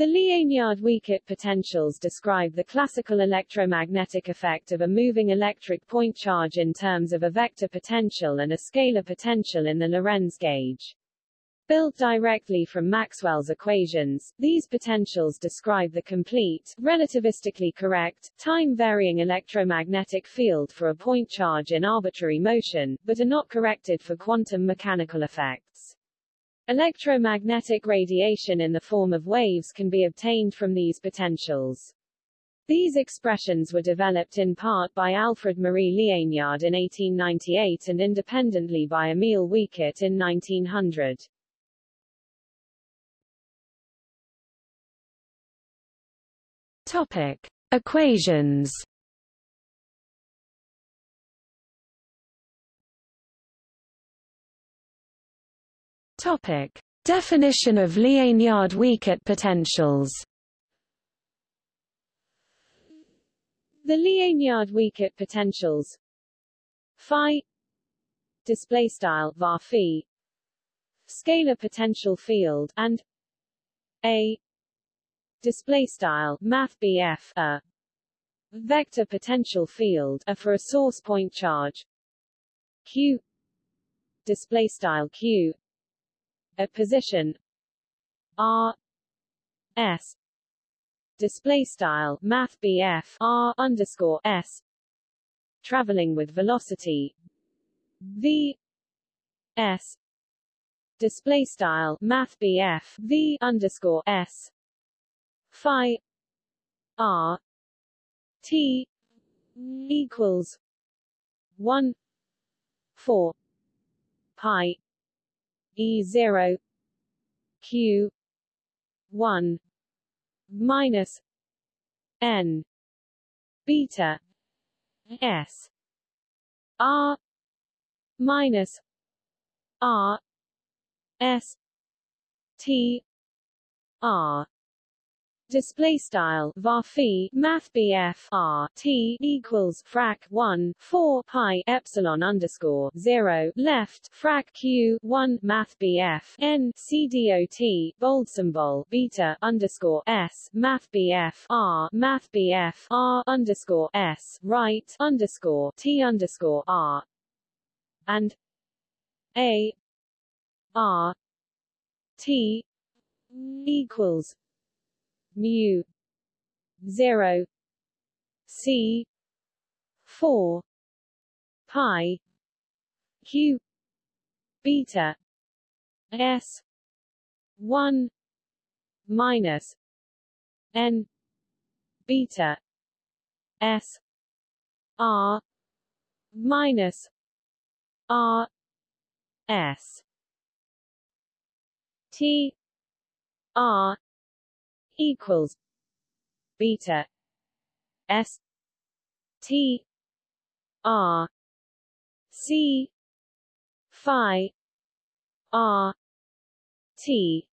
The Liénard-Wiechert potentials describe the classical electromagnetic effect of a moving electric point charge in terms of a vector potential and a scalar potential in the Lorentz gauge. Built directly from Maxwell's equations, these potentials describe the complete, relativistically correct, time-varying electromagnetic field for a point charge in arbitrary motion, but are not corrected for quantum mechanical effects. Electromagnetic radiation in the form of waves can be obtained from these potentials. These expressions were developed in part by Alfred Marie Liénard in 1898 and independently by Emil Wiechert in 1900. Topic: Equations. Topic: Definition of Liénard-Wiechert potentials. The Liénard-Wiechert potentials. Phi. Display style var phi. Scalar potential field and a. Display style math a. Vector potential field a for a source point charge. Q. Display style q at position. R. S. Display style math r underscore s. Traveling with velocity. V. S. Display style math v underscore s. Phi. R. T. Equals 1 4 pi e 0 q 1 minus n beta s. R minus r s t r display style var math BF R T equals frac 1 4 pi epsilon underscore 0 left frac Q 1 math BF N C dot bold symbol beta underscore S math BF R math BF R underscore S right underscore T underscore R. And A R T equals mu 0 c 4 pi q beta s 1 minus n beta s r minus r s t r equals beta s t r c phi r t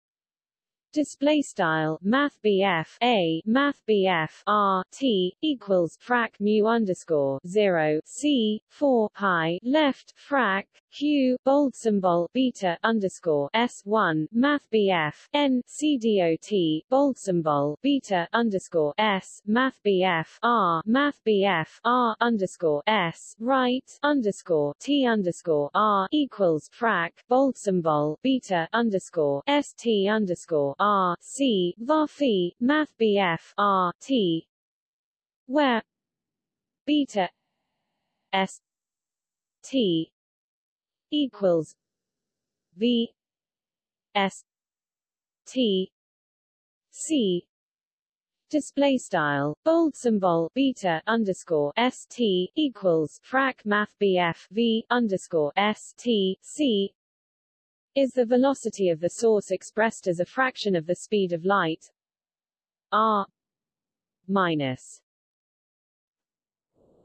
Display style Math BF A Math BF R T equals frac mu underscore zero C four pi left frac Q bold symbol beta underscore S one Math BF N C dot bold symbol beta underscore S Math BF R Math BF R underscore S right underscore T underscore R equals frac bold symbol beta underscore S T underscore R C var phi math BF R T. Where? Beta S T equals V S T C. Display style bold symbol beta underscore st equals frac math bf v underscore st c is the velocity of the source expressed as a fraction of the speed of light? R minus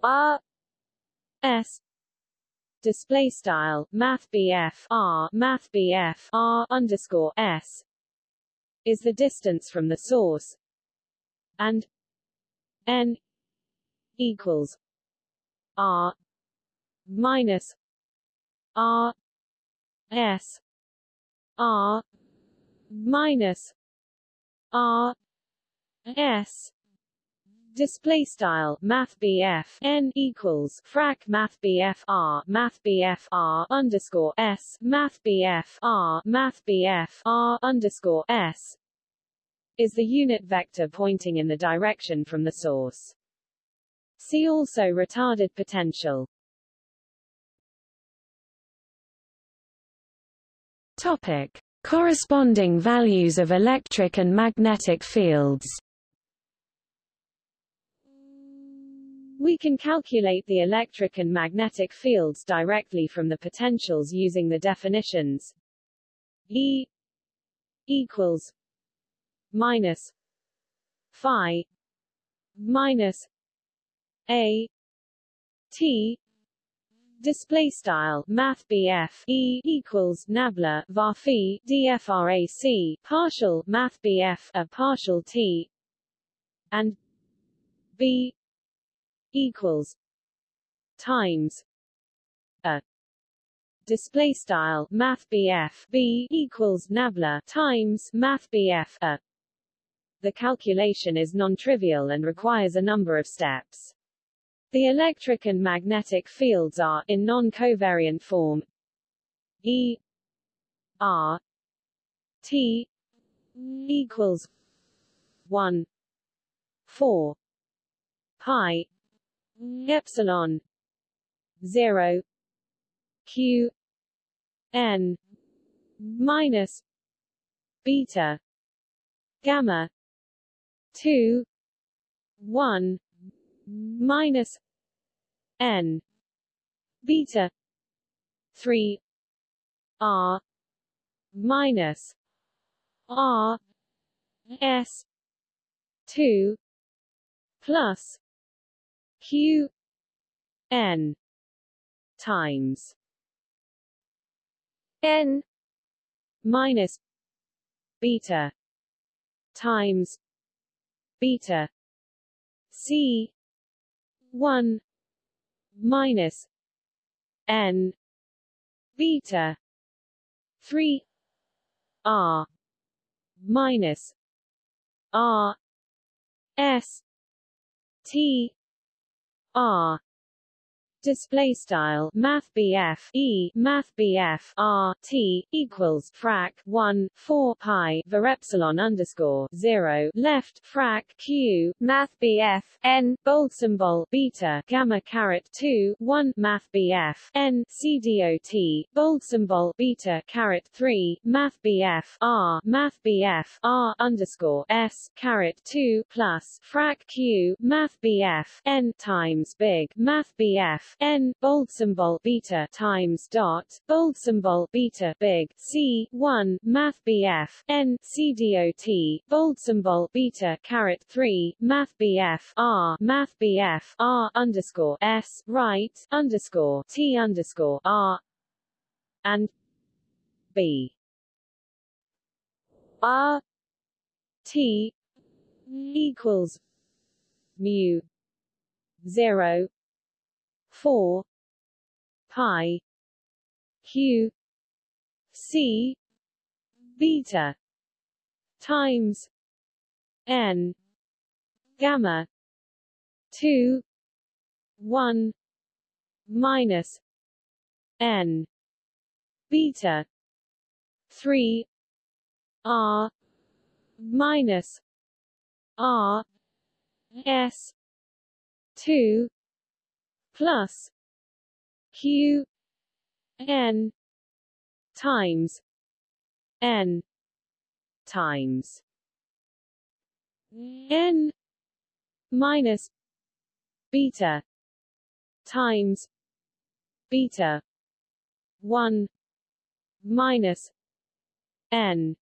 r s display style math r math r underscore s is the distance from the source and n equals r minus r s R minus R s display style math n equals frac math r math r underscore s math r math r underscore s is the unit vector pointing in the direction from the source. See also retarded potential. Topic: Corresponding values of electric and magnetic fields. We can calculate the electric and magnetic fields directly from the potentials using the definitions E equals minus phi minus a t display style math BF E equals nabla var dfrac partial math BF a partial t and B equals times a display style math BF B equals nabla times math BF a the calculation is non-trivial and requires a number of steps. The electric and magnetic fields are, in non-covariant form, E R T equals 1 4 pi epsilon 0 q n minus beta gamma 2 1 minus n beta 3 r minus r s 2 plus q n times n minus beta times beta c 1 minus n beta 3 r minus r s t r display style math E math R T equals frac 1 4 pi var epsilon underscore 0 left frac Q math N bold symbol beta gamma caret 2 1 math N C dot bold symbol beta caret 3 math R math R underscore S caret 2 plus frac Q math N times big math BF n bold symbol beta times dot bold symbol beta big c 1 math bf n c dot bold symbol beta caret 3 math bf r math bf r underscore s right underscore t underscore r and b. R t equals mu 0 4 pi q c beta times n gamma 2 1 minus n beta 3 r minus r s 2 plus q n times n times n minus beta times beta 1 minus n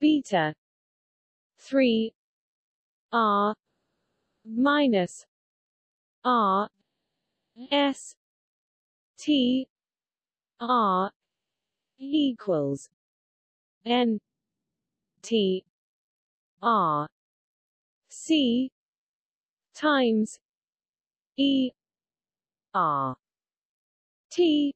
beta 3 r minus r S T R equals N T R C times E R T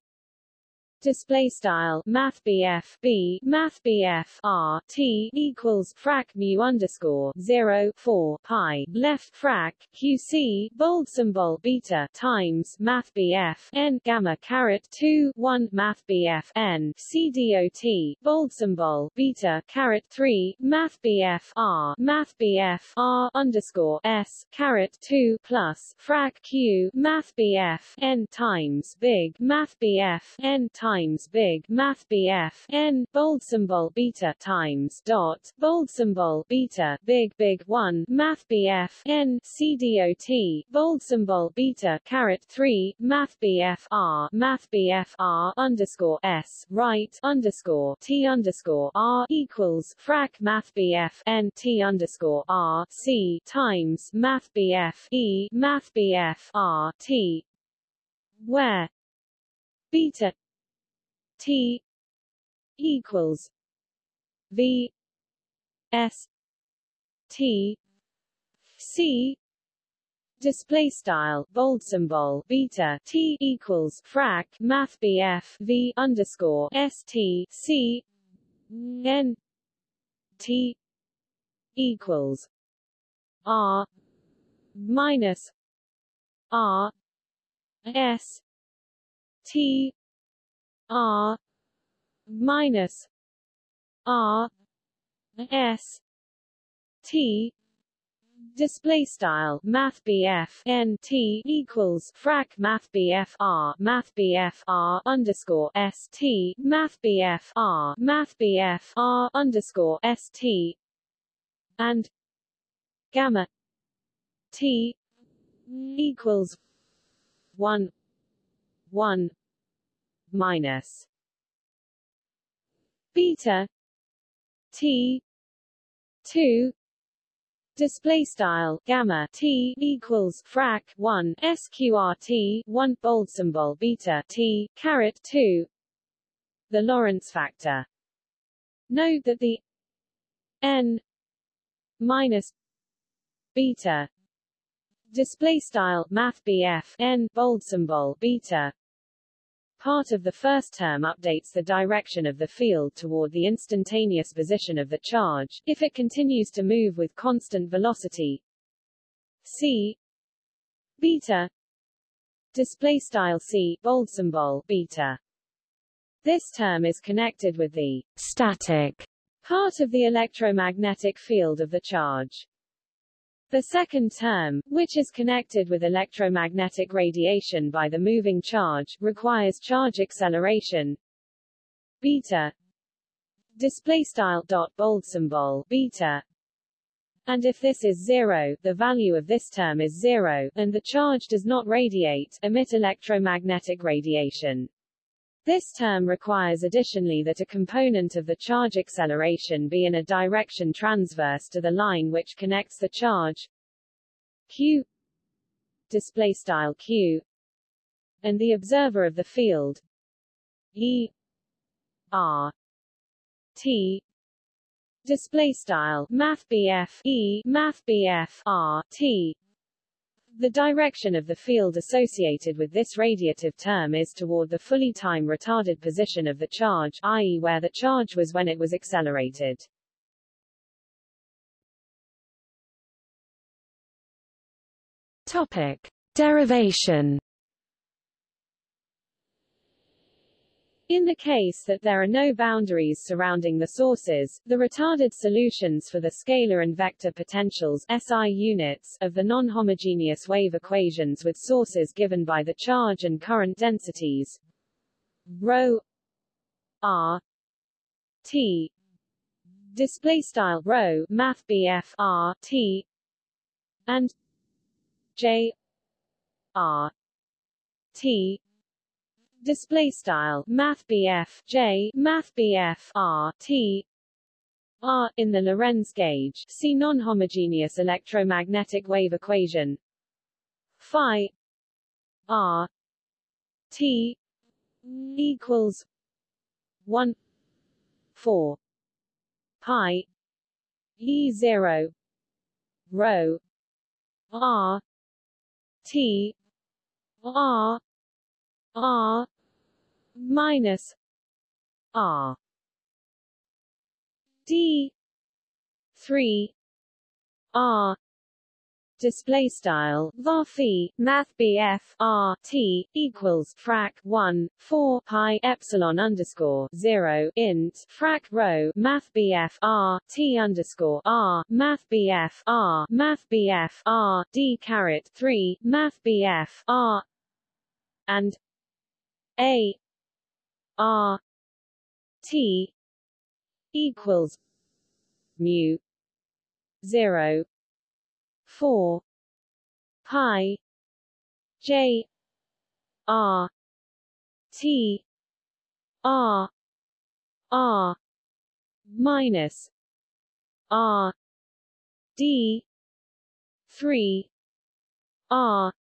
display style math BF B math BF R T equals frac mu underscore 0 4 pi left frac QC bold symbol beta times math BF N gamma caret 2 1 math BF N C dot bold symbol beta caret 3 math BF R math BF R underscore S caret 2 plus frac Q math BF N times big math BF N times times big math BF n bold symbol beta times dot bold symbol beta big big 1 math BF n CDOT bold symbol beta caret 3 math BF R math BF R underscore S right underscore T underscore R equals frac math BF n T underscore R C times math BF E math BF R T where beta T equals V S T C. Display style bold symbol beta t equals frac math bf v underscore s t c. N t equals r minus r s t R minus R S T display style math BF N T equals frac math BF R math BF R underscore S T math BF R math BF R underscore S T and gamma T equals one one minus beta t 2 display style gamma t equals frac 1 sqrt 1 bold symbol beta t caret 2 the Lorentz factor. Note that the n minus beta display style math n bold symbol beta Part of the first term updates the direction of the field toward the instantaneous position of the charge, if it continues to move with constant velocity. C. Beta. Display style c bold symbol beta. This term is connected with the static part of the electromagnetic field of the charge the second term, which is connected with electromagnetic radiation by the moving charge, requires charge acceleration. Beta. Display style dot bold symbol beta. And if this is zero, the value of this term is zero, and the charge does not radiate, emit electromagnetic radiation. This term requires additionally that a component of the charge acceleration be in a direction transverse to the line which connects the charge q display style q and the observer of the field e r t display style math e math r t the direction of the field associated with this radiative term is toward the fully time retarded position of the charge i.e. where the charge was when it was accelerated. Topic. Derivation In the case that there are no boundaries surrounding the sources, the retarded solutions for the scalar and vector potentials SI units of the non-homogeneous wave equations with sources given by the charge and current densities rho r t display style rho math BF r t and j r t display style math J math R T R in the Lorentz gauge. See non-homogeneous electromagnetic wave equation. Phi R T equals 1 4 pi E 0 rho R T R R minus R D three R display style var math BF R T equals frac 1 4 pi epsilon underscore 0 int frac rho math BF R T underscore R math BF R math BF R D caret 3 math BF R and A R T equals mu 0 4 pi j r t r r minus r d 3 r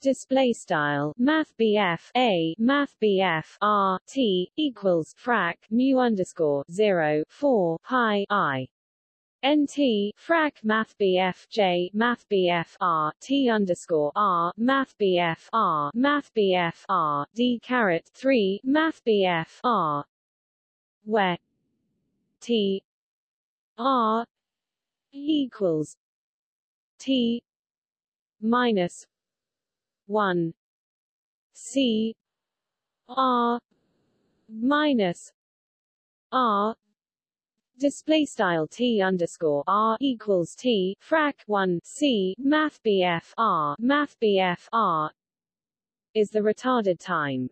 Display style Math BF A Math BF R T equals frac mu underscore zero four pi I. NT frac Math BF J Math BF R T underscore R Math BF R Math BF R D caret three Math BF R. Where T R equals T minus one. C. R. minus R. Display style t underscore r equals t frac 1 c. Math bf r. Math bf r is the retarded time.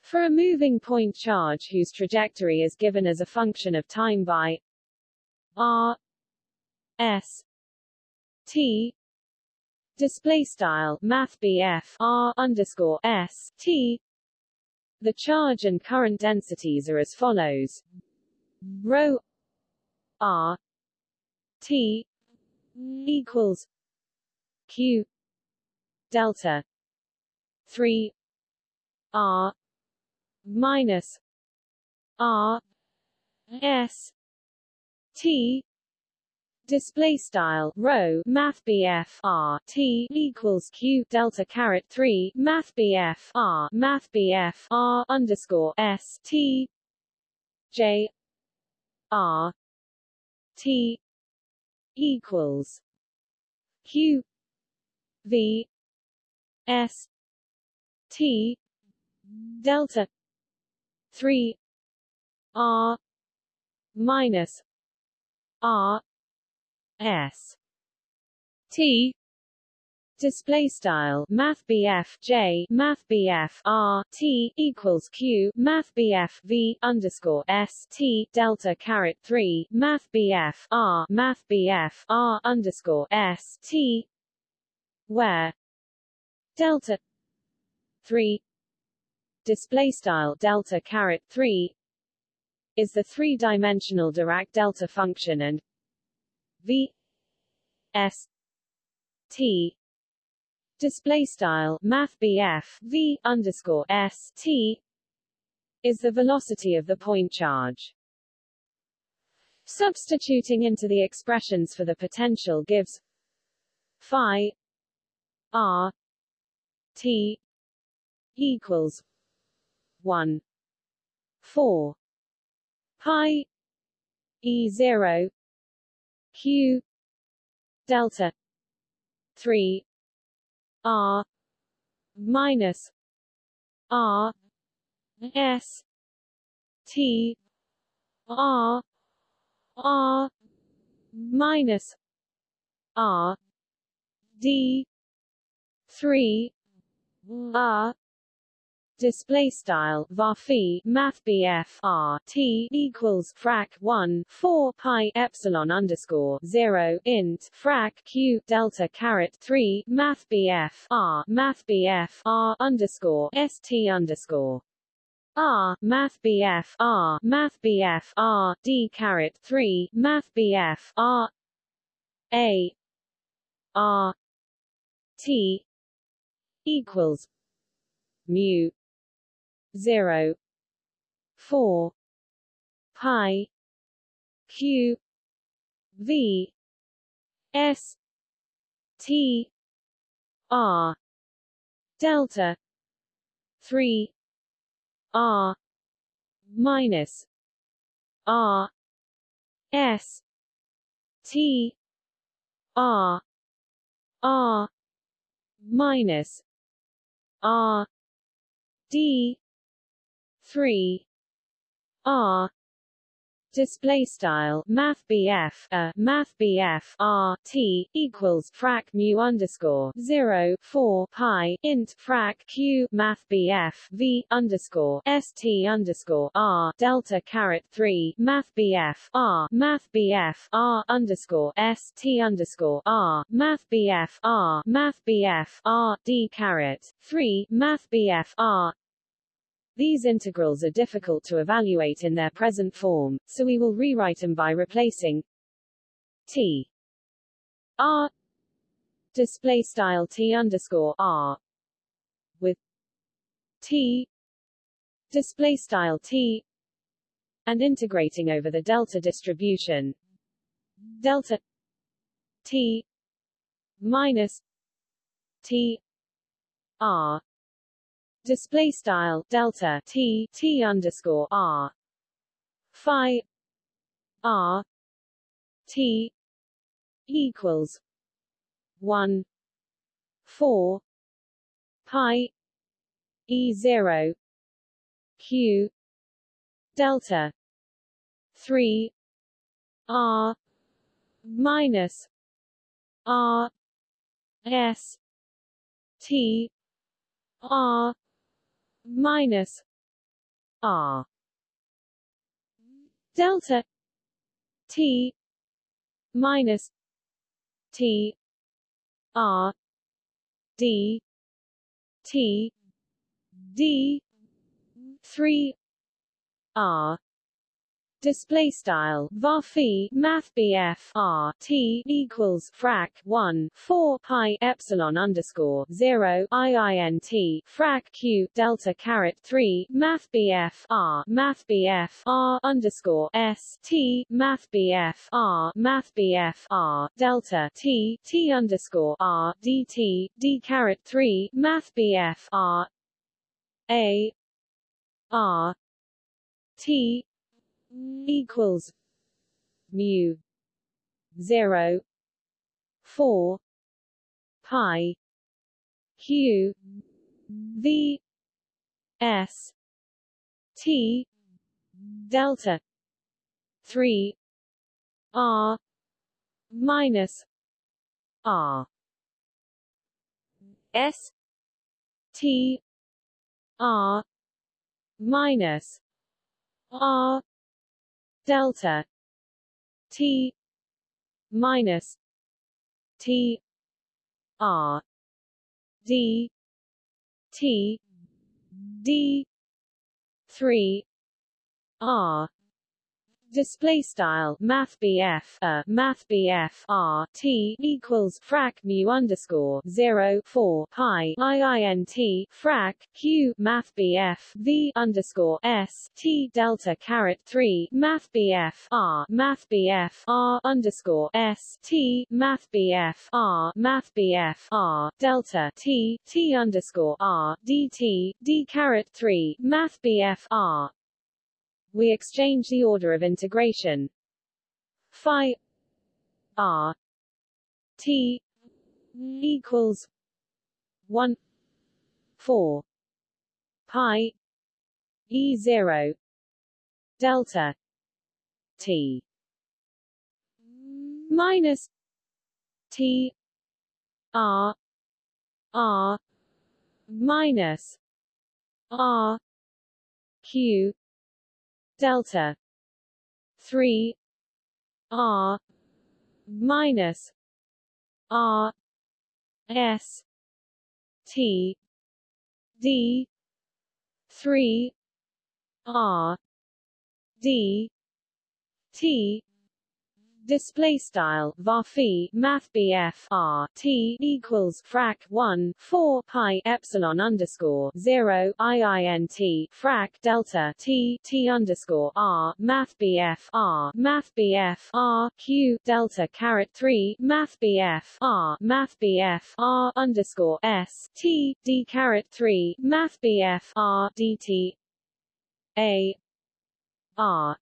For a moving point charge whose trajectory is given as a function of time by r s t display style math r underscore s t. The charge and current densities are as follows. Rho r t equals q delta 3 r minus r s t display style rho math BF R T equals Q delta caret 3 math BF R math BF R underscore S T J R T equals Q V S T delta three R minus R S. T. Display style math J math R T equals Q math V underscore S T delta caret 3 math R math R underscore S T where delta 3 display style delta caret 3 is the three-dimensional Dirac delta function and V S T display style math v underscore s t is the velocity of the point charge. Substituting into the expressions for the potential gives phi r t equals 1 4 pi e 0 q delta 3 R minus R S T R R minus R D three R display style var math BF R T equals frac 1 4 pi epsilon underscore 0 int frac Q delta caret 3 math BF R math BF R underscore ST underscore. R math BF R math BF R D caret 3 math BF R A R T equals mu 0 4 pi q v s t r delta three R minus R S T R R minus R D three R display style math a uh, math BF R T equals frac mu underscore 0 4 pi int frac Q math V underscore ST underscore R delta caret 3 math R math R underscore ST underscore R math R math R D caret 3 math R these integrals are difficult to evaluate in their present form, so we will rewrite them by replacing t. R. Display style t underscore r. With t. Display style t. And integrating over the delta distribution. Delta t minus t r display style delta t t underscore r. Phi r t equals one four pi e zero q delta three r minus r s t r minus R. Delta T minus T R D T D three R display style var math BF R T equals frac 1 4 pi epsilon underscore 0 IINT frac Q delta caret 3 math BF R math BF R underscore S T math BF R math BF R delta T T underscore R DT D caret 3 math BF R A R T equals mu 0 4 pi q v s t delta 3 r minus r s t r minus r delta t minus t r d t d 3 r display style math BF a uh, math BF R T equals frac mu underscore 0 4 pi IINT frac Q math BF V underscore S T delta caret 3 math BF R math BF R underscore S T math BF R math BF R delta T T underscore R DT D caret 3 math BF R we exchange the order of integration. Phi r t equals 1 4 pi e 0 delta t minus t r r minus r q delta. 3 r. Minus. R. S. T. D. 3 r. D. T display style varphi math bf r t equals frac 1 4 pi epsilon underscore 0 iint frac delta t t underscore r math bf r math bf r q delta caret 3 math bf r math bf r underscore s t d caret 3 math bf r dt a r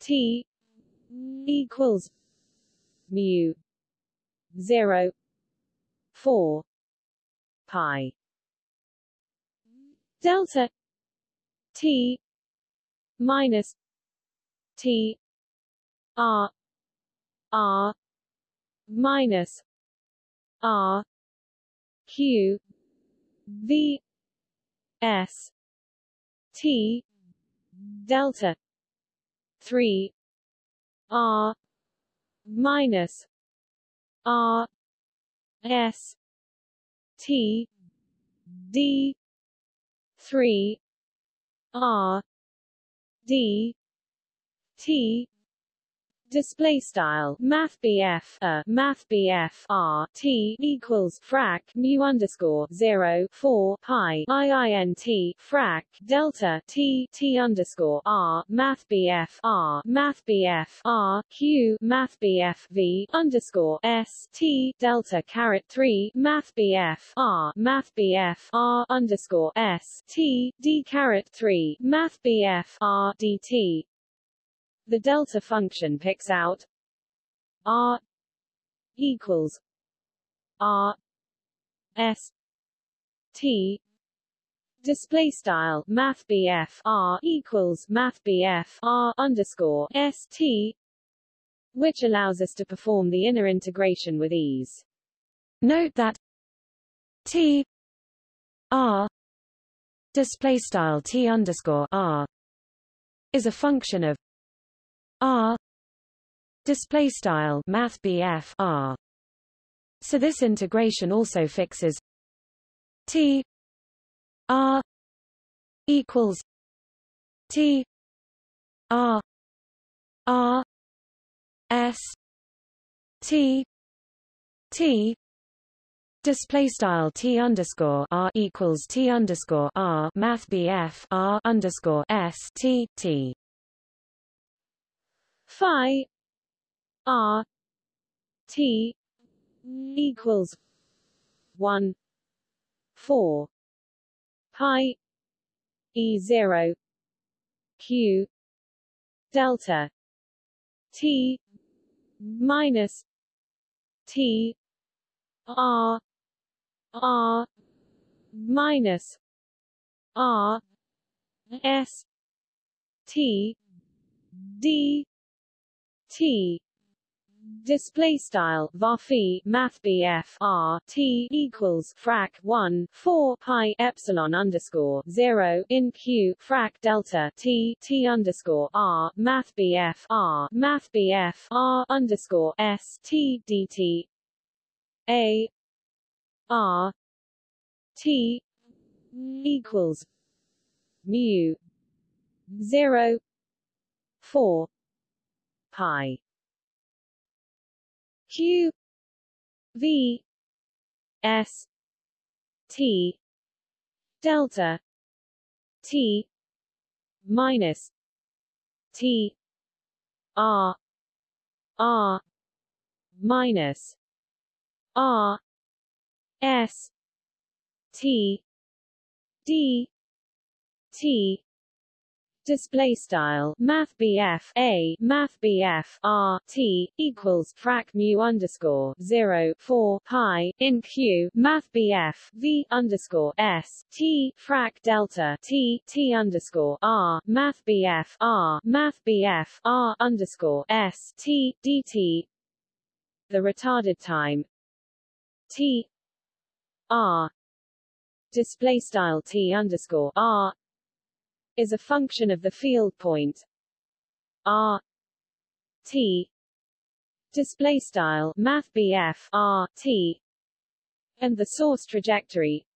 t equals mu 0 4 pi delta t minus t r r minus r q v s t delta 3 R minus R S T D three R D T display style math BF a uh, math BF R T equals frac mu underscore 0 4 pi IINT frac delta T T underscore R math BF R math BF R Q math BF V underscore S T delta caret 3 math BF R math BF R underscore S T D caret 3 math BF R DT the delta function picks out r equals r s t display style math r equals math r underscore s t which allows us to perform the inner integration with ease. Note that t r display style t underscore r is a function of R. Display style math R. So this integration also fixes T R equals T R R S T T. Display style T underscore R equals T underscore R Math BF R underscore S T T phi r t equals 1 4 pi e 0 q delta t minus t r r minus r s t d T. Display style varphi math R T equals frac 1 4 pi epsilon underscore 0 in Q frac delta T T underscore R math R math R underscore S T DT A R T equals mu 0 4 pi q. V. S. T. Delta. T. Minus. T. R. R. Minus. R. S. T. D. T display style math BF a math BF r t equals frac mu underscore 0 4 pi in q math BF v underscore s t frac delta t t underscore r math BF r math BF r underscore s t dt the retarded time t r display style t underscore r is a function of the field point r t display style math r t and the source trajectory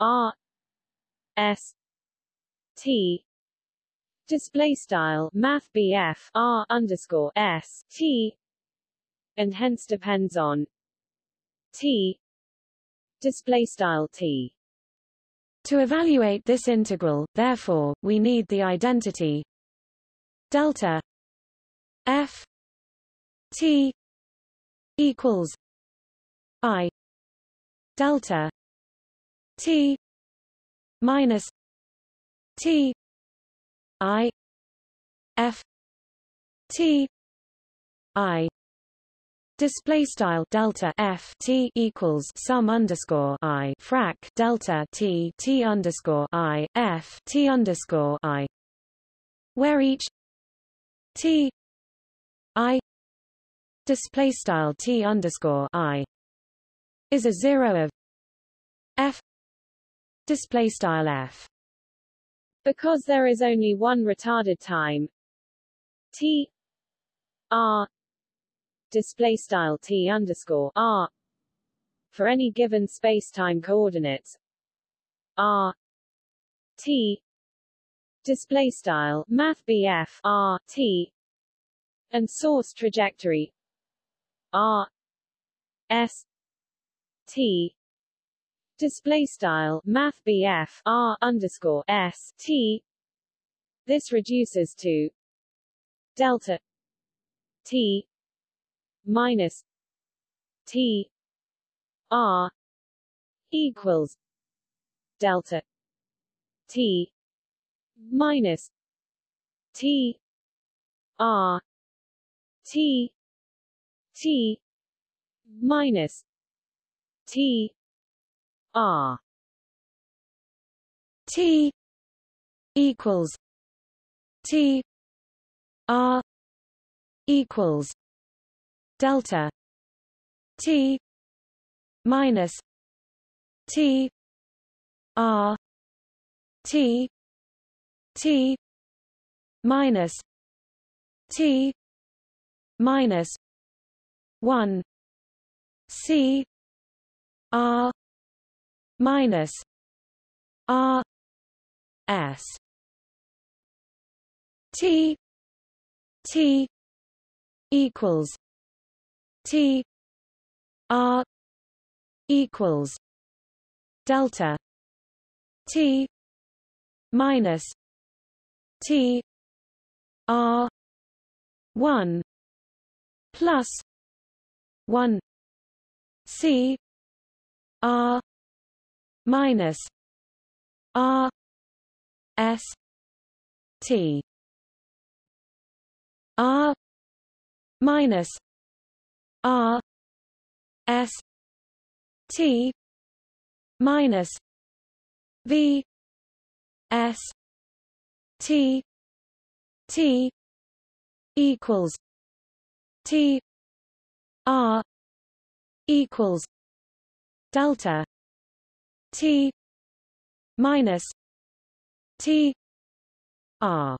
r s t display style math R underscore S T and hence depends on T display style T to evaluate this integral therefore we need the identity delta f t equals i delta t minus t i f t i Display style delta f t equals sum underscore i. Frac delta t t underscore i. F t underscore i, where each t i display style t underscore i is a zero of f display style f. Because there is only one retarded time t r display style t underscore r for any given space-time coordinates r t display style math r t and source trajectory r s t display style math r underscore s t. This reduces to delta t minus t r equals delta t minus t r t t minus t r. T equals t r equals delta t minus t r t t minus t minus 1 c r minus r s t t equals t r equals delta t minus t r 1 plus 1 c r minus r s t r minus r s t minus v s t t equals t r equals delta t minus t r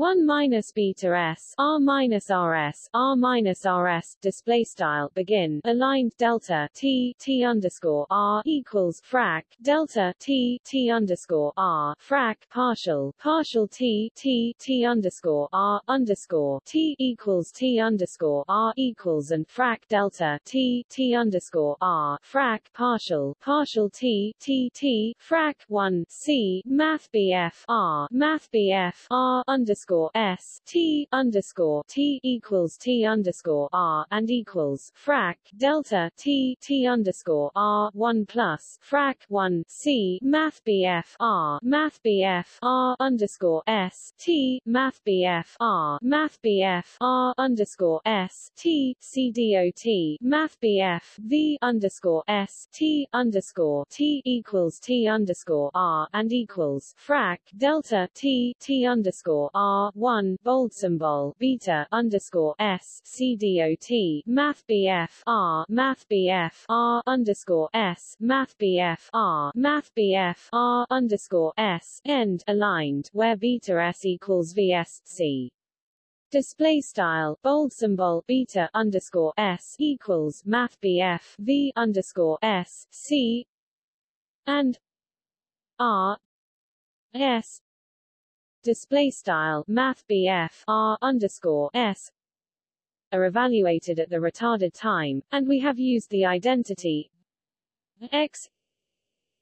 1 minus beta s r minus rs r minus rs display style begin aligned delta t t underscore r equals frac delta t t underscore r frac partial partial t t t underscore r underscore t equals t underscore r equals and frac delta t t underscore r frac partial partial t t t frac 1 c math bf r math bf r underscore underscore S T underscore T equals T underscore R and equals frac delta T T underscore R one plus frac one C Math BF R Math BF R underscore S T Math BF R Math BF R underscore S T C D O T Math BF V underscore S T underscore T equals T underscore R and equals frac delta T T underscore R R one bold symbol beta underscore S C D O T Math BF R Math BF R underscore S Math BF R Math BF R underscore S end aligned where beta S equals VSC. Display style bold symbol beta underscore S equals Math BF V underscore S C and R S display style math BF R underscore S are evaluated at the retarded time, and we have used the identity x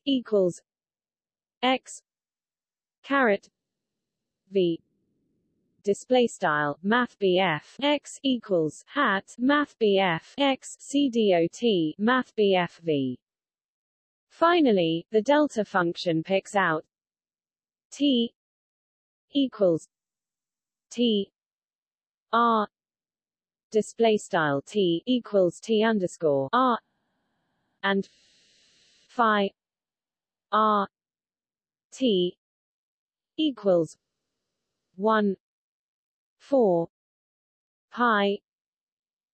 equals x caret v display style math x equals hat math x cdot math BF v. Finally, the delta function picks out t equals t r display style t equals t underscore r and phi r t equals 1 4 pi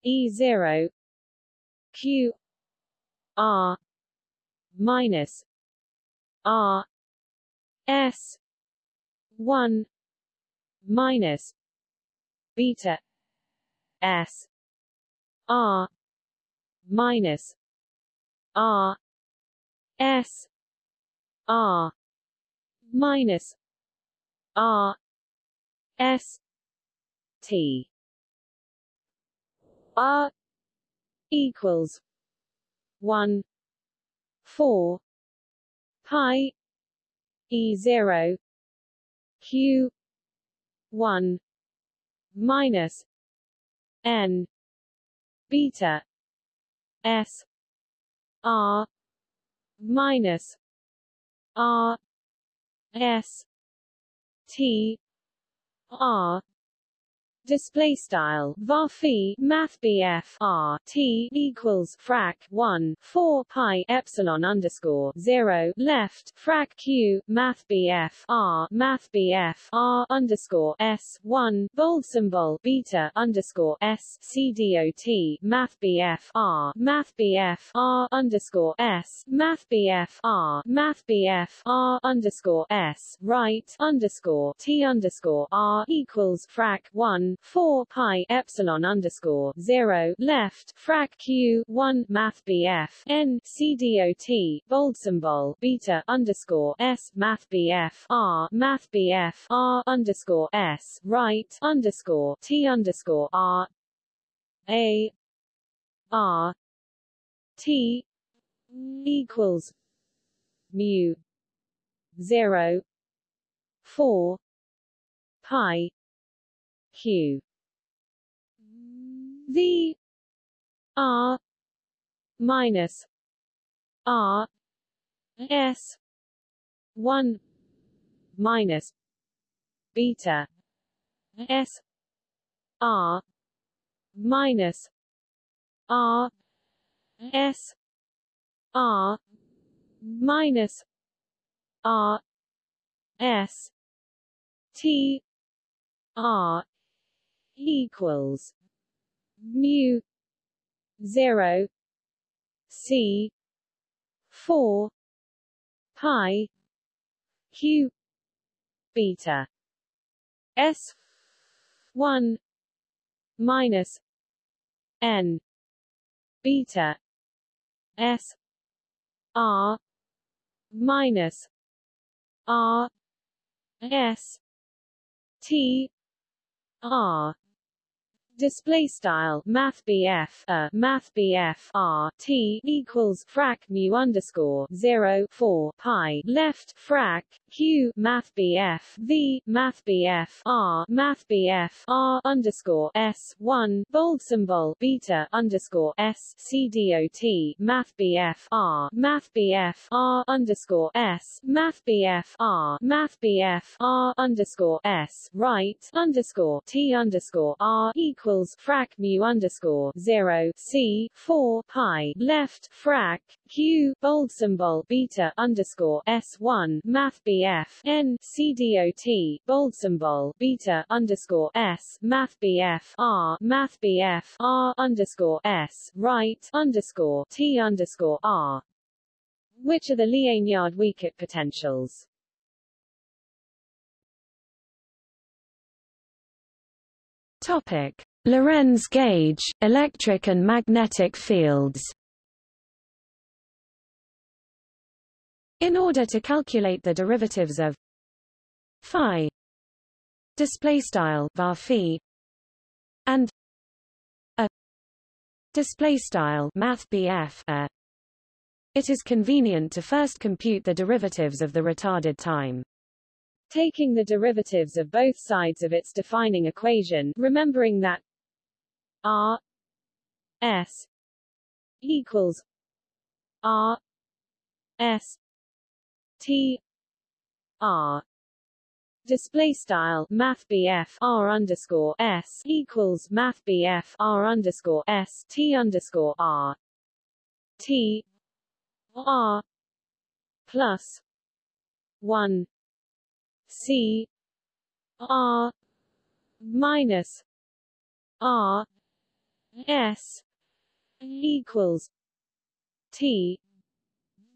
e 0 q r minus r s 1 minus beta s r minus r s r minus r s t. r equals 1 4 pi e 0 q 1 minus n beta s r minus r s t r display style var math BF R T equals frac 1 4 pi epsilon underscore 0 left frac Q math BF R math BF R underscore S 1 bold symbol beta underscore S C D O T math BF R math BF R underscore S math BF R math BF R underscore S right underscore T underscore R equals frac 1 4 pi epsilon underscore 0 left frac q 1 math bf n c dot bold symbol beta underscore s math bf r math bf r underscore s right underscore t underscore r a r t equals mu 0 4 pi q v mm. r. minus r. S. 1 minus beta s. R. minus r. S. R. minus r. S. T. R equals mu 0 c 4 pi q beta s 1 minus n beta s r minus r s t r display style math BF a uh, math BF R T equals frac mu underscore 0 4 pi left frac Q math BF V math BF R math BF R underscore S 1 bold symbol beta underscore S C D O T math BF R math BF R underscore S math BF R math BF R underscore S right underscore T underscore R equals frac mu underscore 0 c 4 pi left frac q bold symbol beta underscore s 1 math bf n c dot bold symbol beta underscore s math bf r math bf r underscore s right underscore t underscore r which are the Liénard-Wiechert potentials? Topic: Lorentz gauge, electric and magnetic fields. In order to calculate the derivatives of phi display style var phi and a display style math a. It is convenient to first compute the derivatives of the retarded time. Taking the derivatives of both sides of its defining equation remembering that r s equals r s t r display style math r underscore s equals math r underscore s t underscore r t r plus one c r minus r s equals t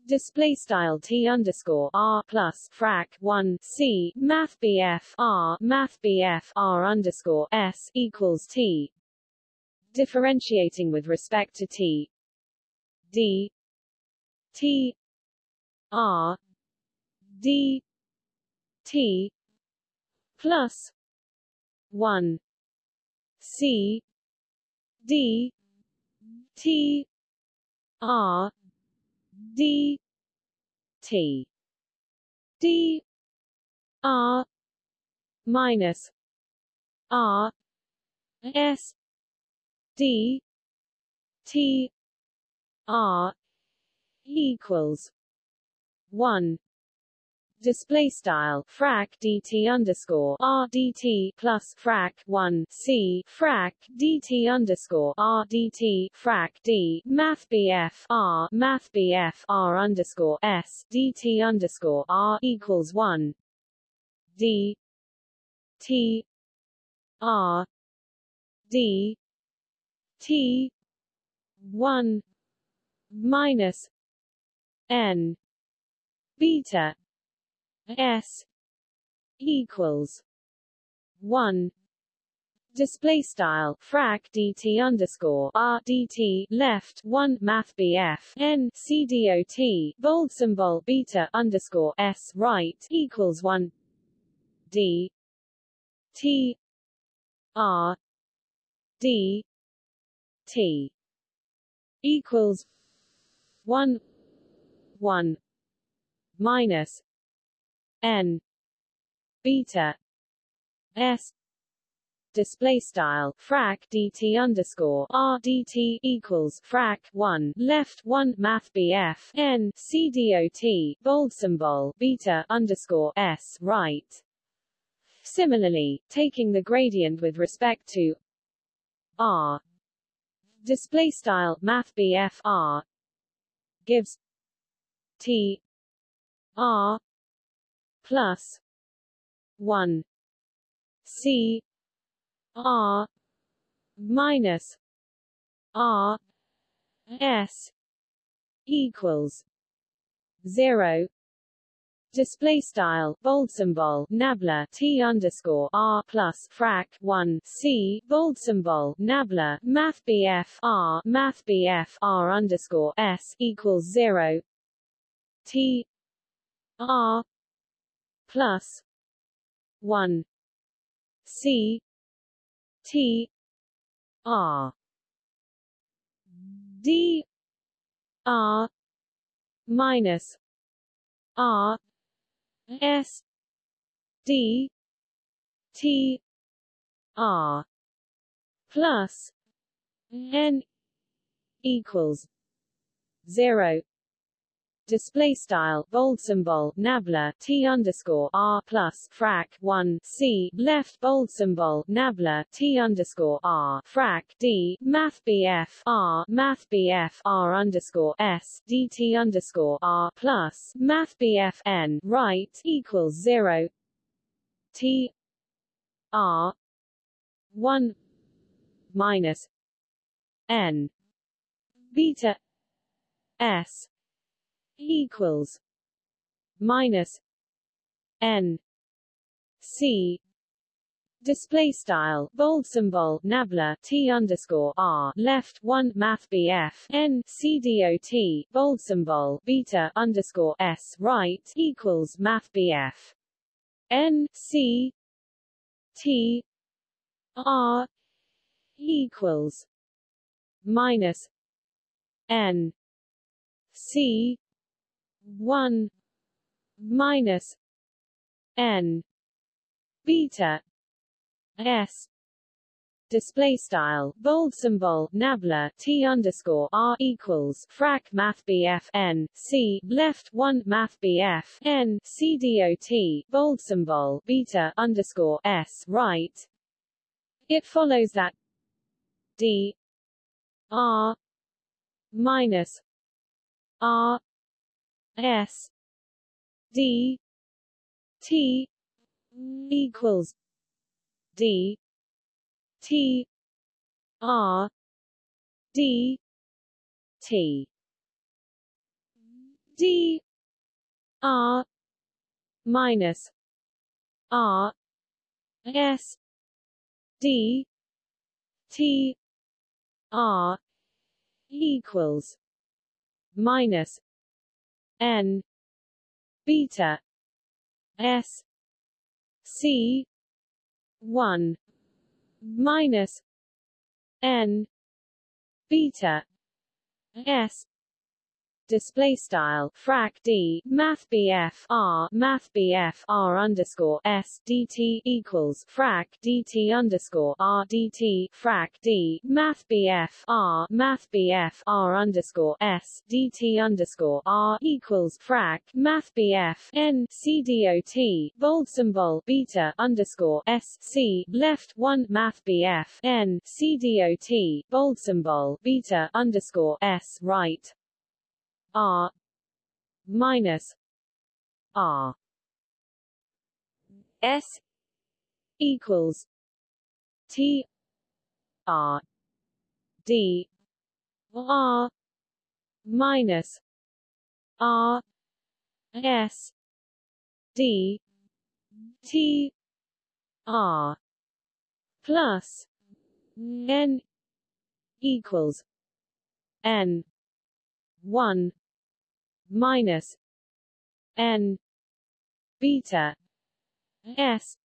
display style t underscore r plus frac 1 c math bf r math bf r underscore s equals t. Differentiating with respect to t. D. T. R. D. T. Plus 1 c. D. T. R d t. D r minus r s d t r equals 1 display style frac dt underscore r dt plus frac 1 c frac dt underscore r dt frac d math bf r math bf r underscore s dt underscore r equals 1 d t r d t 1 minus n beta S equals one. Display style frac dt underscore r dt left one math bf n c dot bold symbol beta underscore s right equals one. D t r d t equals one one minus n. Beta. S. Display style frac dt underscore r dt equals frac 1 left 1 math bf n c dot bold symbol beta underscore s right. Similarly taking the gradient with respect to r display style math bf r gives t r plus 1 C R minus R S equals 0 Display style bold symbol nabla t underscore r plus frac 1 c bold symbol nabla math bf r math bf r underscore s equals 0 t r plus 1 C T R. D R minus R S D T R plus N equals zero display style bold symbol nabla t underscore r plus frac 1 c left bold symbol nabla t underscore r frac d math bf r math bf r underscore s dt underscore r plus math bf n right equals zero. T r 1 minus n beta s equals minus n c display style bold symbol nabla t underscore r left 1 math bf n c dot bold symbol beta underscore s right equals math bf n c T R equals minus N C one minus N beta S display style bold symbol nabla t underscore r equals frac math bf n c left 1 math bf n c dot bold symbol beta underscore s right. It follows that d r minus r s. D. T. Equals d. T. R. D. T. D. R. Minus R. S. D. T. R. Equals minus N beta S C one minus n beta s display style frac d math bf r math bf r underscore s dt equals frac dt underscore r dt frac d math bf r math bf r underscore s dt underscore r equals frac math bf n c dot bold symbol beta underscore s c left one math bf n c dot bold symbol beta underscore s right R minus R S equals T R D R minus R S D T R plus N equals N one minus n beta s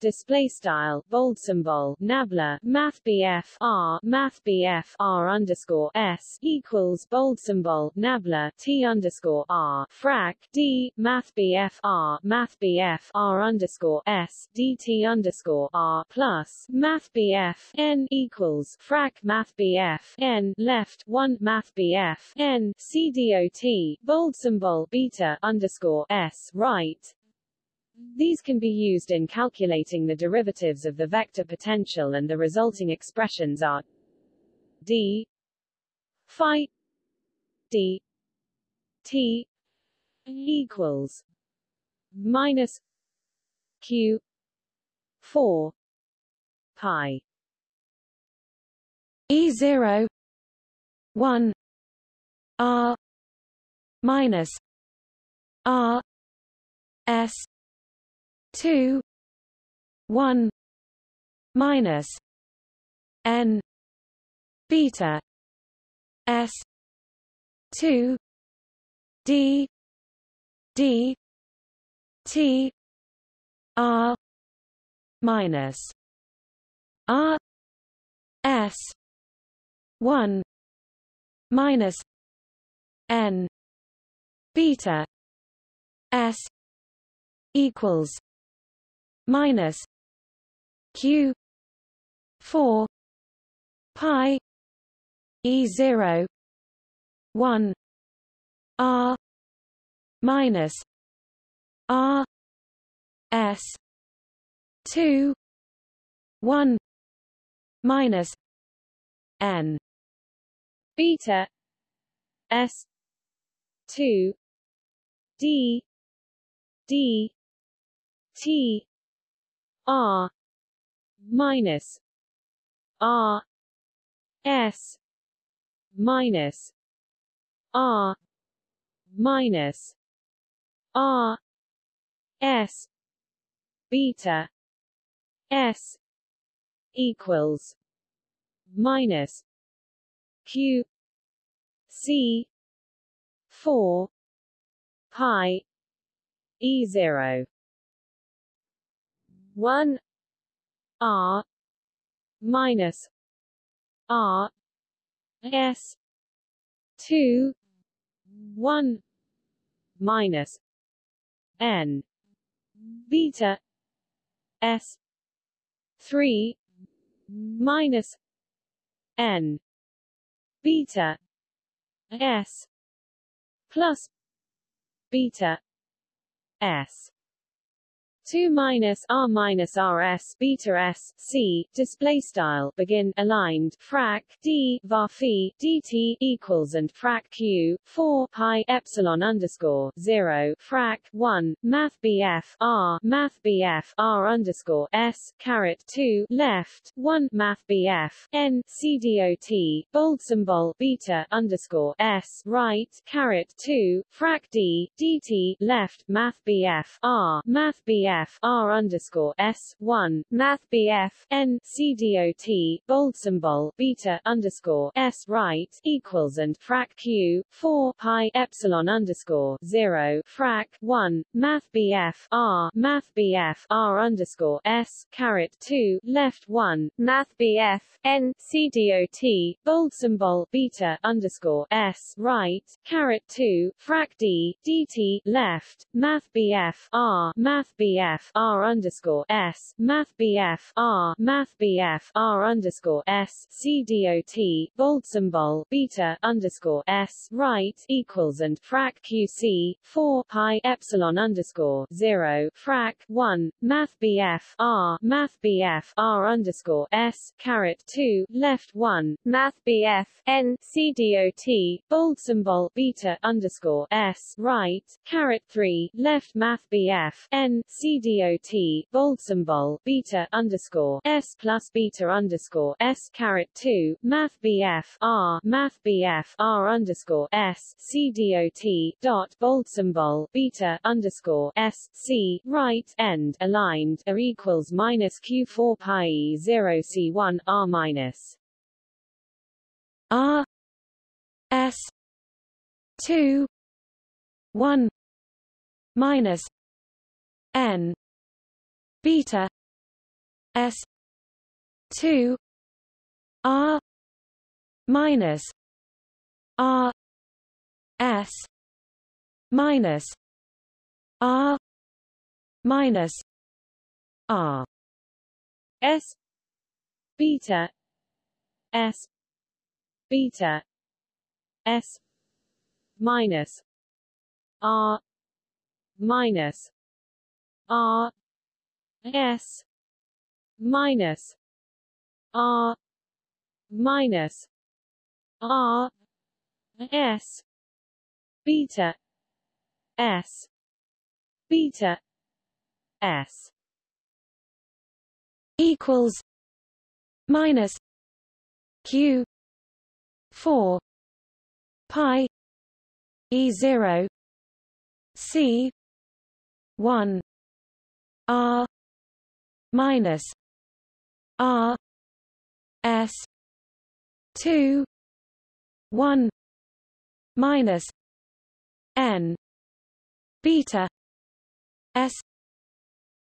display style bold symbol nabla math bf r math bf r underscore s equals bold symbol nabla t underscore r frac d math bf r math bf r underscore s dt underscore r plus math bf n equals frac math bf n left one math bf n c dot bold symbol beta underscore s right these can be used in calculating the derivatives of the vector potential and the resulting expressions are d phi d t equals minus q 4 pi. E 0 1 r minus r s two one minus N beta S two D D T R minus R S one minus N beta S equals minus q 4 pi e 0 1 r minus r s 2 1 minus n beta s 2 d d t R minus R S minus R minus R S beta S equals minus Q C four pi E zero 1 R minus R S two one minus N beta S three minus N beta S plus beta S 2 minus r minus rs beta s c display style begin aligned frac d var phi dt equals and frac q 4 pi epsilon underscore 0 frac 1 math bf r math bf r underscore s caret 2 left 1 math bf n c dot bold symbol beta underscore s right caret 2 frac d dt left math bf r math bf BF R underscore S one Math BF N C dot bold symbol beta underscore S right equals and frac Q four pi epsilon underscore zero frac one Math BF R Math BF R underscore S caret two left one Math BF N C dot bold symbol beta underscore S right caret two frac D DT left Math BF R Math BF BF R underscore S Math BF R Math BF R underscore S C dot bold symbol beta underscore S right equals and frac QC four pi epsilon underscore zero frac one Math BF R Math BF R underscore S caret two left one Math BF N C dot bold symbol beta underscore S right caret three left Math BF N C dot bold symbol beta underscore s plus beta underscore s caret two math bf r math bf r underscore S dot dot bold symbol beta underscore s c right end aligned are equals minus q four pi E zero c one r minus. R s two one minus n. Beta s 2 r minus r s minus r minus r. S beta s beta s minus r minus r S minus R minus R S beta S beta S equals minus Q four pi E zero C one R minus R S two one minus N beta S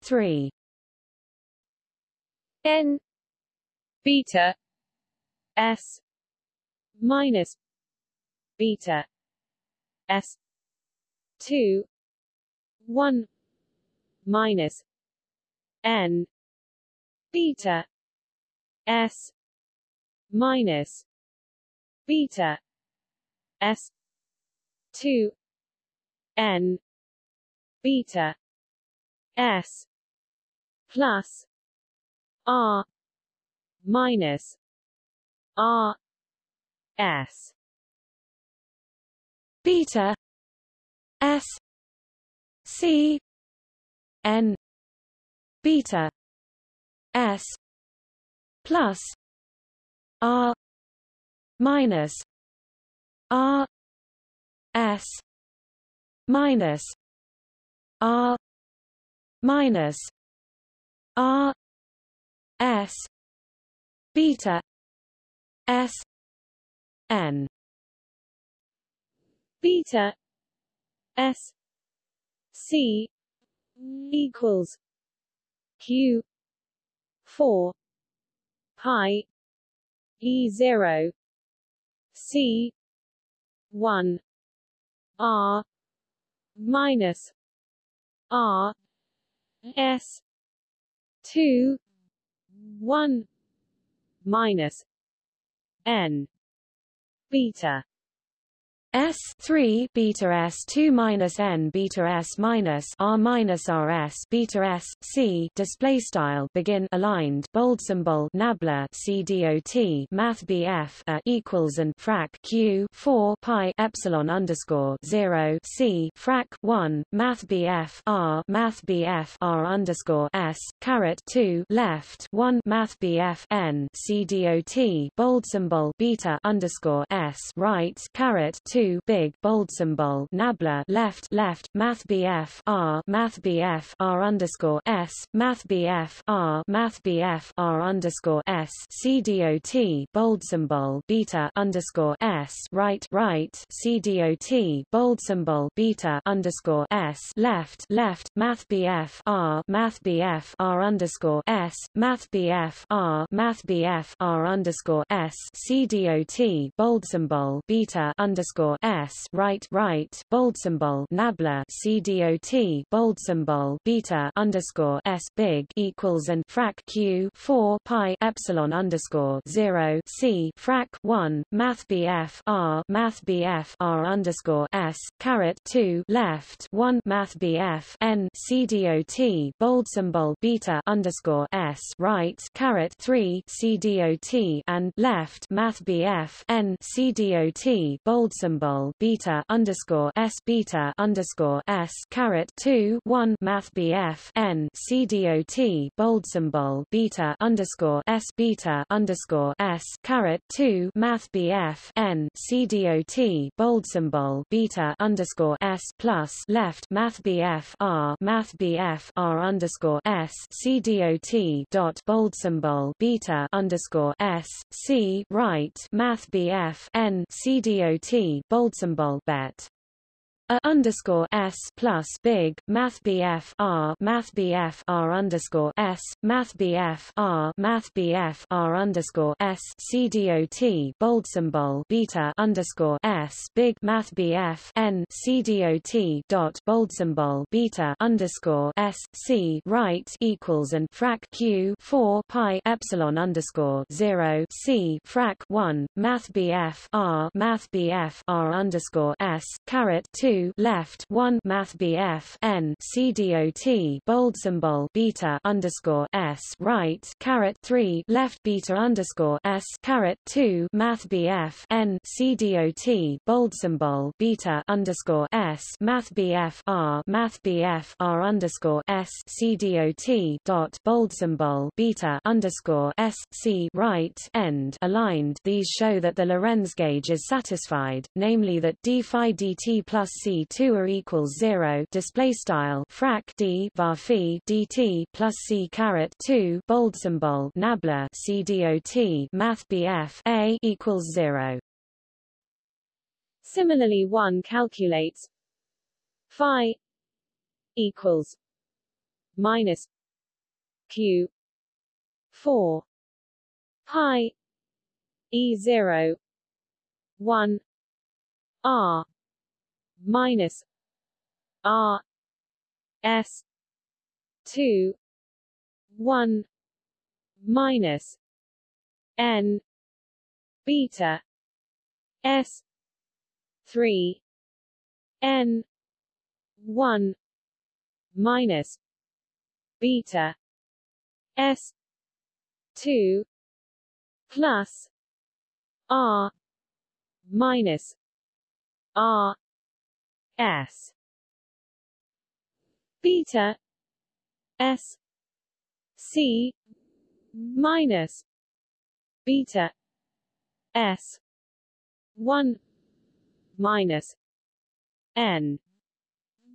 three. N beta S minus beta S two one minus N beta S minus beta S two N beta S plus R minus R S. Beta S C N beta S plus R minus R S minus R minus R S beta S N. Beta S C equals Q 4 pi e 0 c 1 r minus r s 2 1 minus n beta S three beta S two minus N beta S minus R minus RS beta S C display style begin aligned bold symbol nabla CDOT Math BF a equals and frac Q four pi epsilon underscore zero C frac one Math BF R Math BF R underscore S caret two left one Math BF N CDOT bold symbol beta underscore S right caret two 2 big bold symbol nabla left left math BF R math BF R underscore S math BF R math BF R underscore S CDOT bold symbol beta underscore S right right CDOT bold symbol beta underscore S left left math BF R math BF R underscore S math BF R math BF R underscore S CDOT bold symbol beta underscore S right right bold symbol nabla CDOT bold symbol beta underscore S big equals and frac Q four pi epsilon underscore zero C frac one Math BF R Math BF R underscore S caret two left one Math BF N bold symbol beta underscore S right caret three CDOT and left Math BF N bold symbol symbol beta underscore s beta underscore s caret two one math BF n CDOT bold symbol beta underscore s beta underscore s caret two math BF n CDOT bold symbol beta underscore s plus left math BF r math BF r underscore s CDOT dot bold symbol beta underscore s c right math BF n bold symbol bet a underscore s plus big math bf r math bf r underscore s math bf r math bf r underscore s cdot bold symbol beta underscore s big math bf n cdot dot bold symbol beta underscore s c right equals and frac q four pi epsilon underscore zero c frac one math bf r math bf r underscore s caret two left 1 Math BF N CDOT bold symbol beta underscore S right caret 3 left beta underscore S caret 2 Math BF N CDOT bold symbol beta underscore S Math BF R Math BF R underscore S CDOT dot bold symbol beta underscore S C right end. Aligned these show that the Lorentz gauge is satisfied, namely that d phi dt plus c 2 are equals 0 display style frac d var phi dt plus c caret 2 bold symbol nabla c dot math bf a equals 0 Similarly one calculates phi equals minus q 4 pi e 0 1 r minus R S two one minus N beta S three N one minus beta S two plus R minus R S. Beta. S. C. Minus. Beta. S. One. Minus. N.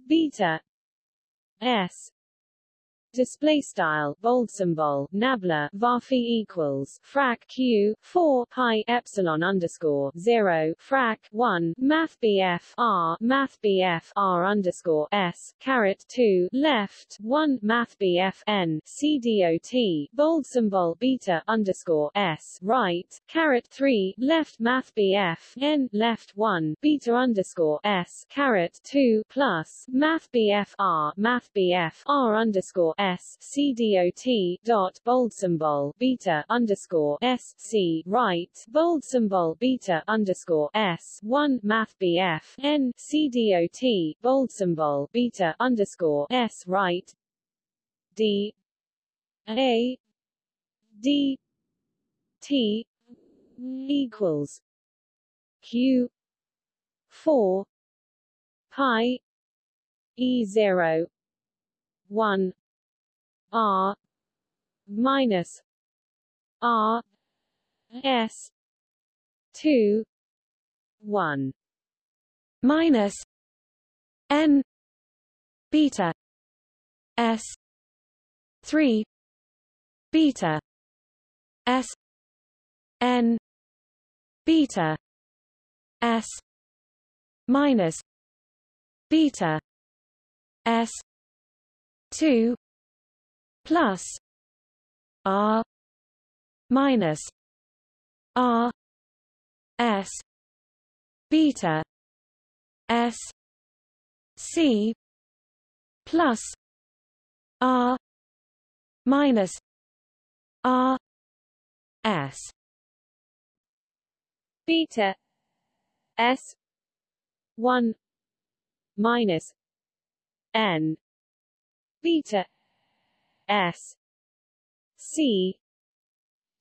Beta. S display style bold symbol nabla varphi equals frac q 4 pi epsilon underscore 0 frac 1 math bf r math bf r underscore s caret 2 left 1 math bf n c dot bold symbol beta underscore s right caret 3 left math bf n left 1 beta underscore s caret 2 plus math bf r math bf r underscore S C D O T dot bold symbol beta underscore S C right bold symbol beta underscore S one Math BF N C D O T bold symbol beta underscore S right D A D T equals Q four pi E zero one R minus R S two one minus N beta S three beta S N beta S minus beta S two plus R minus R S beta S C plus R minus R S beta S one minus N beta S. C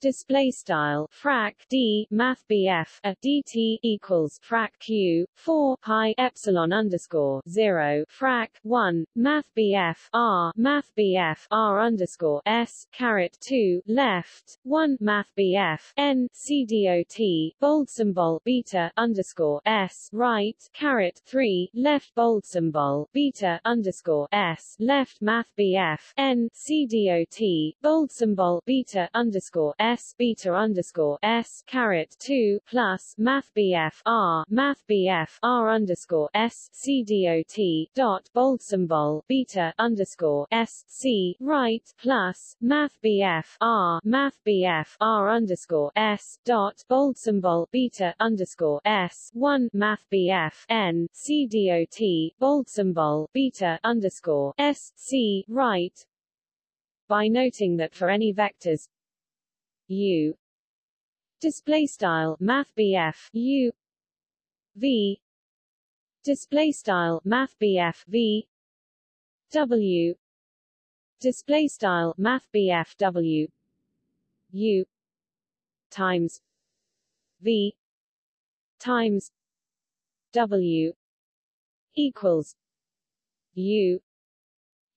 display style frac d math bf a dt equals frac q 4 pi epsilon underscore 0 frac 1 math bf r math bf r underscore s caret 2 left 1 math bf n c dot bold symbol beta underscore s right caret 3 left bold symbol beta underscore s left math bf n c dot bold symbol beta underscore s beta underscore s caret two plus math bf r math bf r underscore s c dot dot bold symbol beta underscore s c right plus math bf r math bf r underscore s dot bold symbol beta underscore s one math bf n c dot bold symbol beta underscore s c right. By noting that for any vectors u. Display style math u. V. Display style math v. W. Display style math w. U. Times v. Times w. Equals u.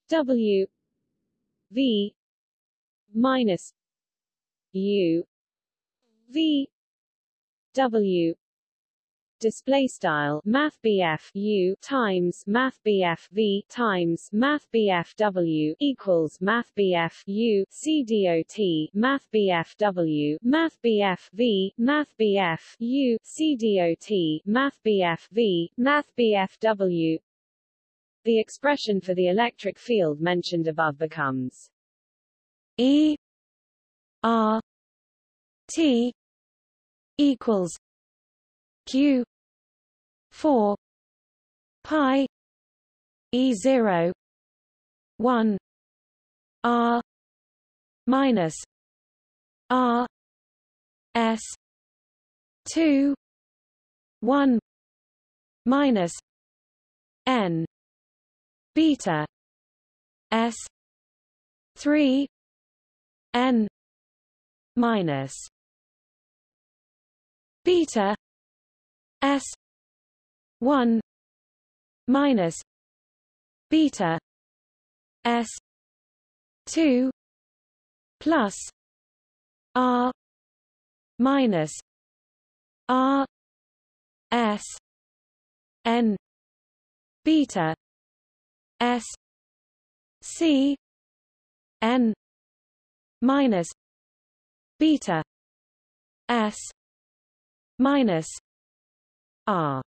W. V. Minus U V W. Display style math U times math V times math W equals math U C dot math W math V math U C dot math V math W. The expression for the electric field mentioned above becomes E R T equals Q four pi E zero one R minus R S two one minus N beta S three N minus beta s 1 minus beta s 2 plus r minus r s n beta s c n minus beta s minus r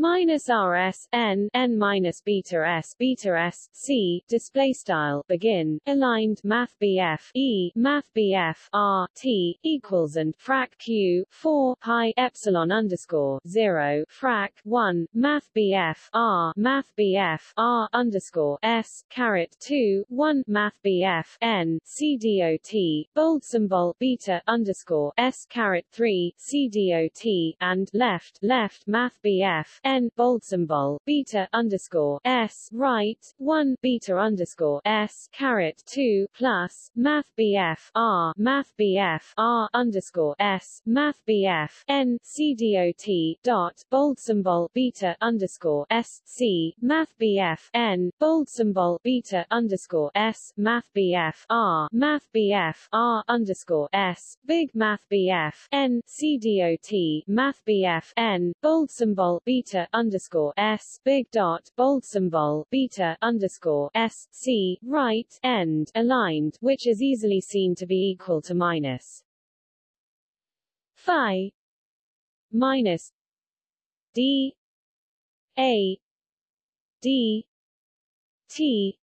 minus rs n n minus beta s beta s c display style begin aligned math bf e math bf r t equals and frac q 4 pi epsilon underscore 0 frac 1 math bf r math bf r underscore s caret 2 1 math bf n c dot bold symbol beta underscore s caret 3 c dot and left left math bf n bold symbol beta underscore s right one beta underscore s caret two plus math bf r math bf r underscore s math bf n c dot dot bold symbol beta underscore s c math bf n bold symbol beta underscore s math bf r math bf r underscore s big math bf n c dot math bf n bold symbol beta underscore s big dot bold symbol beta underscore s c right end aligned, which is easily seen to be equal to minus phi minus d a d t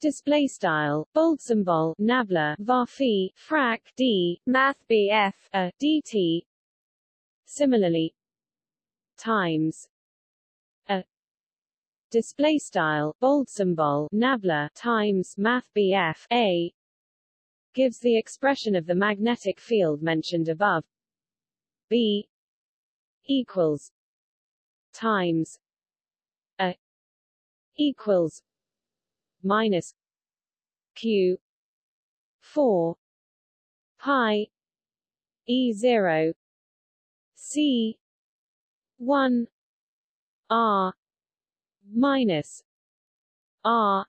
display style bold symbol nabla var frac d math bf a dt similarly times. A. Display style bold symbol nabla times math BF a. Gives the expression of the magnetic field mentioned above. B. Equals times a. Equals minus q 4 pi e 0 c 1 r minus r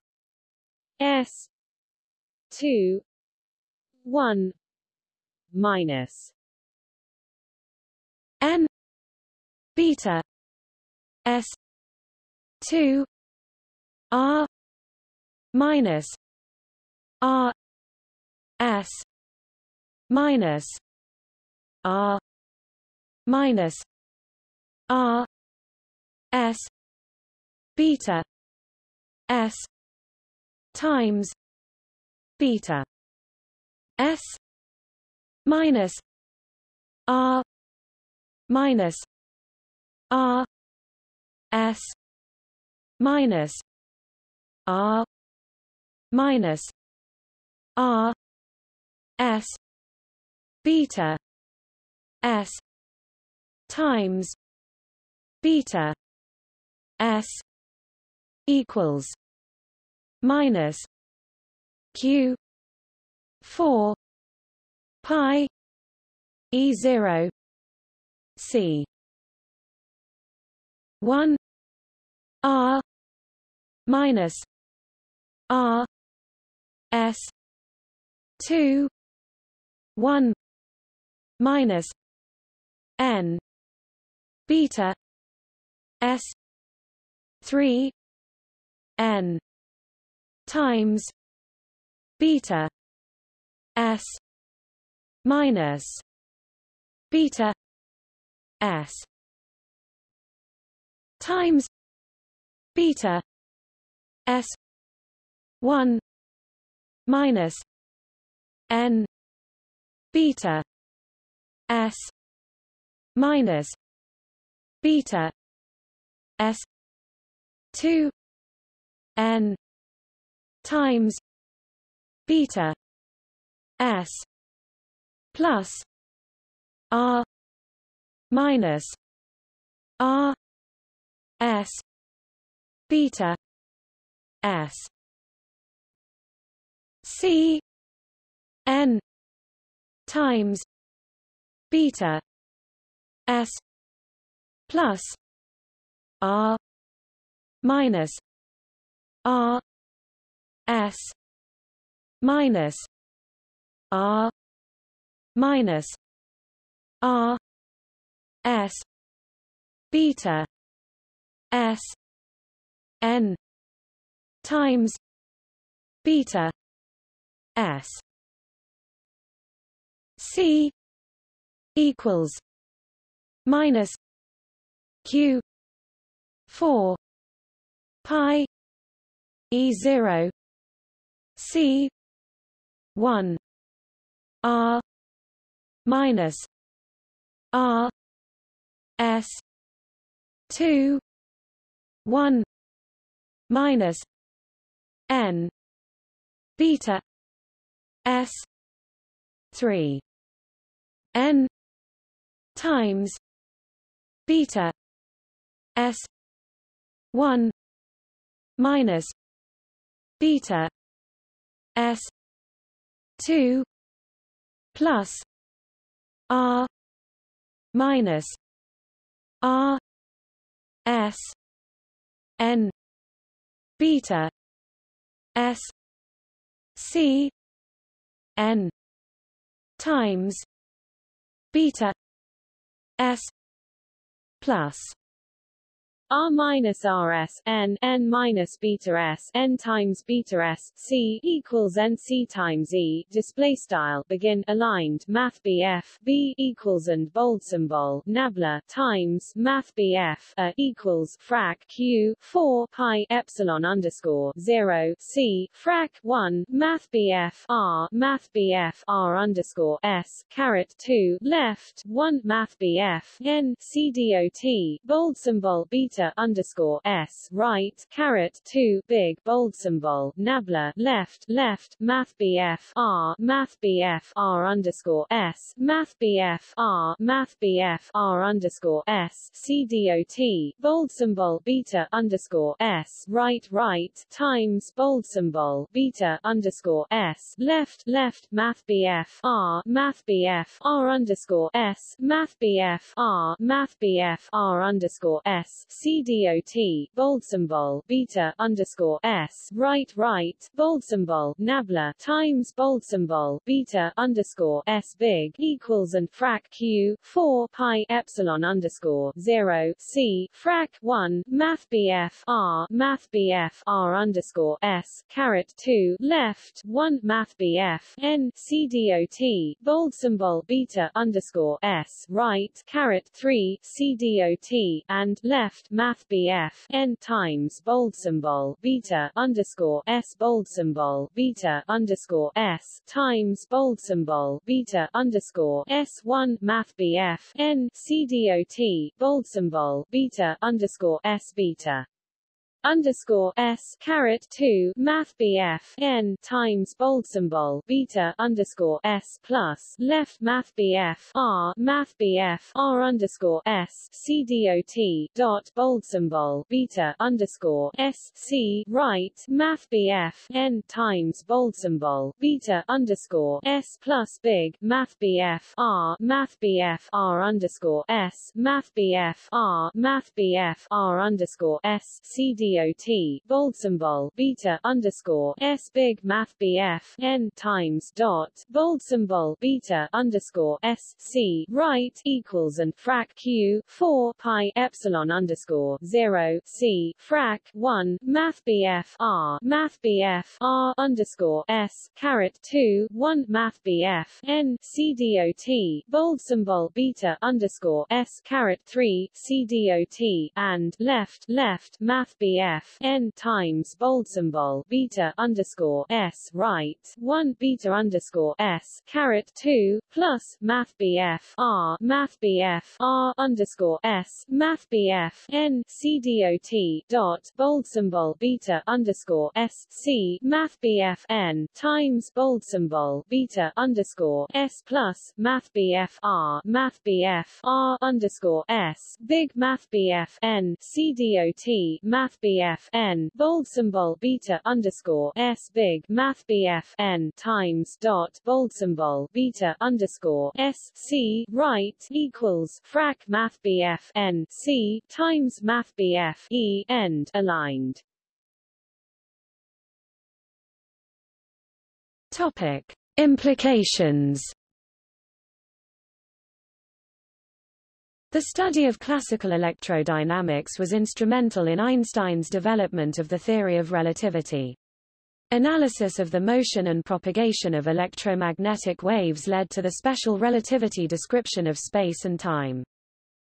s 2 1 minus n beta s 2 r minus r s minus r minus r s beta s times beta s minus r minus r s minus r minus r s beta s times beta s equals minus q 4 pi e 0 c. 1 r minus r s 2 1 minus n beta s 3 n times beta s minus beta s times beta s 1 minus n beta s minus beta s 2 n times beta s plus r minus r s beta s. C n times beta s plus r minus r s minus r minus r s beta s n times beta s c equals minus q 4 pi e 0 c 1 r minus r s 2 1 minus n beta s 3 n times beta s 1 minus beta s 2 plus r minus r s n beta s c n times beta s plus R minus RS N N minus beta S N times beta S C equals N C times E display style begin aligned Math BF B equals and bold symbol nabla times Math BF A equals frac Q four pi epsilon underscore zero C frac one Math BF R Math BF R underscore S caret two left one Math BF N C dot bold symbol beta beta underscore s right caret two big bold symbol nabla left left math bf r math bf r underscore s math bf r math bf r underscore s c dot bold symbol beta underscore s right right times bold symbol beta underscore s left left math bf r math bf r underscore s math bf r math bf r underscore s c CDOT, bold symbol, beta, underscore, S, right, right, bold symbol, nabla, times bold symbol, beta, underscore, S big, equals and frac Q, 4, pi, epsilon underscore, 0, C, frac 1, math BF, R, math BF, R underscore, S, caret 2, left, 1, math BF, N, CDOT, bold symbol, beta, underscore, S, right, caret 3, CDOT, and, left, math BF n times bold symbol beta underscore s bold symbol beta underscore s times bold symbol beta underscore s one math BF n CDOT bold symbol beta underscore s beta underscore s caret 2 math bf n times bold symbol beta underscore s plus left math bf r math bf r underscore s c dot dot bold symbol beta underscore s c right math bf n times bold symbol beta underscore s plus big math bf r math bf r underscore s math bf r math bf r underscore s c d DOT, bold symbol, beta underscore, S big math BF, N times dot, bold symbol, beta underscore, S C, right, equals and frac Q, 4 pi epsilon underscore, 0, C, frac 1, math BF R, math BF R underscore, S, caret 2, 1, math BF, N, C dot, bold symbol, beta underscore, S, caret 3, C dot, and, left, left, math BF BF n times bold symbol beta underscore s right one beta underscore s caret two plus math BF r math BF r underscore s math BF n c dot bold symbol beta underscore s c math BF n times bold symbol beta underscore s plus math BF r math BF r underscore s big math BF n c dot math BF BF n bold symbol beta underscore s big math BF n times dot bold symbol beta underscore s c right equals frac math BF n c times math BF e end aligned. Topic Implications The study of classical electrodynamics was instrumental in Einstein's development of the theory of relativity. Analysis of the motion and propagation of electromagnetic waves led to the special relativity description of space and time.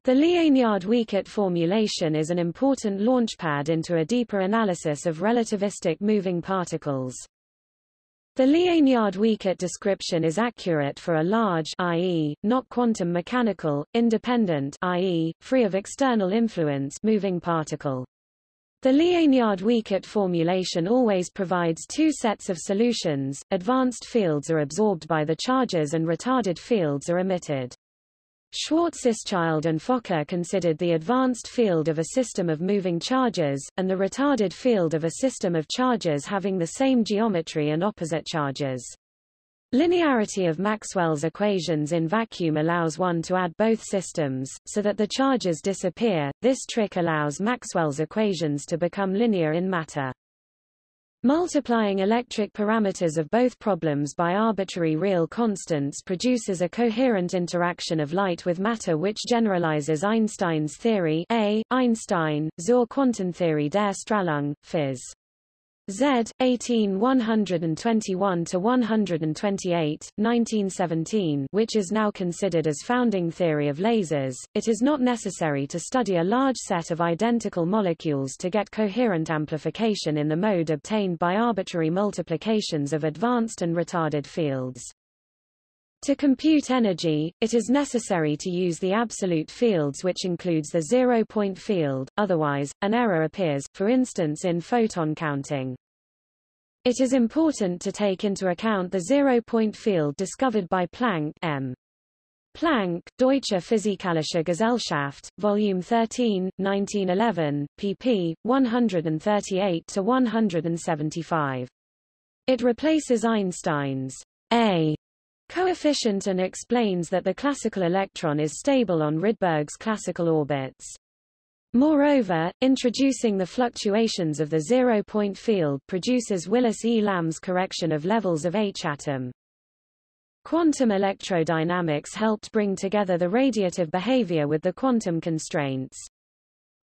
The Liénard-Wiechert formulation is an important launchpad into a deeper analysis of relativistic moving particles. The Liénard-Wiechert description is accurate for a large i.e., not quantum mechanical, independent i.e., free of external influence moving particle. The Liénard-Wiechert formulation always provides two sets of solutions, advanced fields are absorbed by the charges and retarded fields are emitted. Schwarzschild and Fokker considered the advanced field of a system of moving charges, and the retarded field of a system of charges having the same geometry and opposite charges. Linearity of Maxwell's equations in vacuum allows one to add both systems, so that the charges disappear. This trick allows Maxwell's equations to become linear in matter. Multiplying electric parameters of both problems by arbitrary real constants produces a coherent interaction of light with matter which generalizes Einstein's theory A. Einstein, zur Quantentheorie der Strahlung, Phys. Z. 18 121 to 128 1917 which is now considered as founding theory of lasers, it is not necessary to study a large set of identical molecules to get coherent amplification in the mode obtained by arbitrary multiplications of advanced and retarded fields. To compute energy, it is necessary to use the absolute fields which includes the zero-point field, otherwise, an error appears, for instance in photon counting. It is important to take into account the zero-point field discovered by Planck M. Planck, Deutsche Physikalische Gesellschaft, Volume 13, 1911, pp. 138-175. It replaces Einstein's A coefficient and explains that the classical electron is stable on Rydberg's classical orbits. Moreover, introducing the fluctuations of the zero-point field produces Willis E. Lamb's correction of levels of H atom. Quantum electrodynamics helped bring together the radiative behavior with the quantum constraints.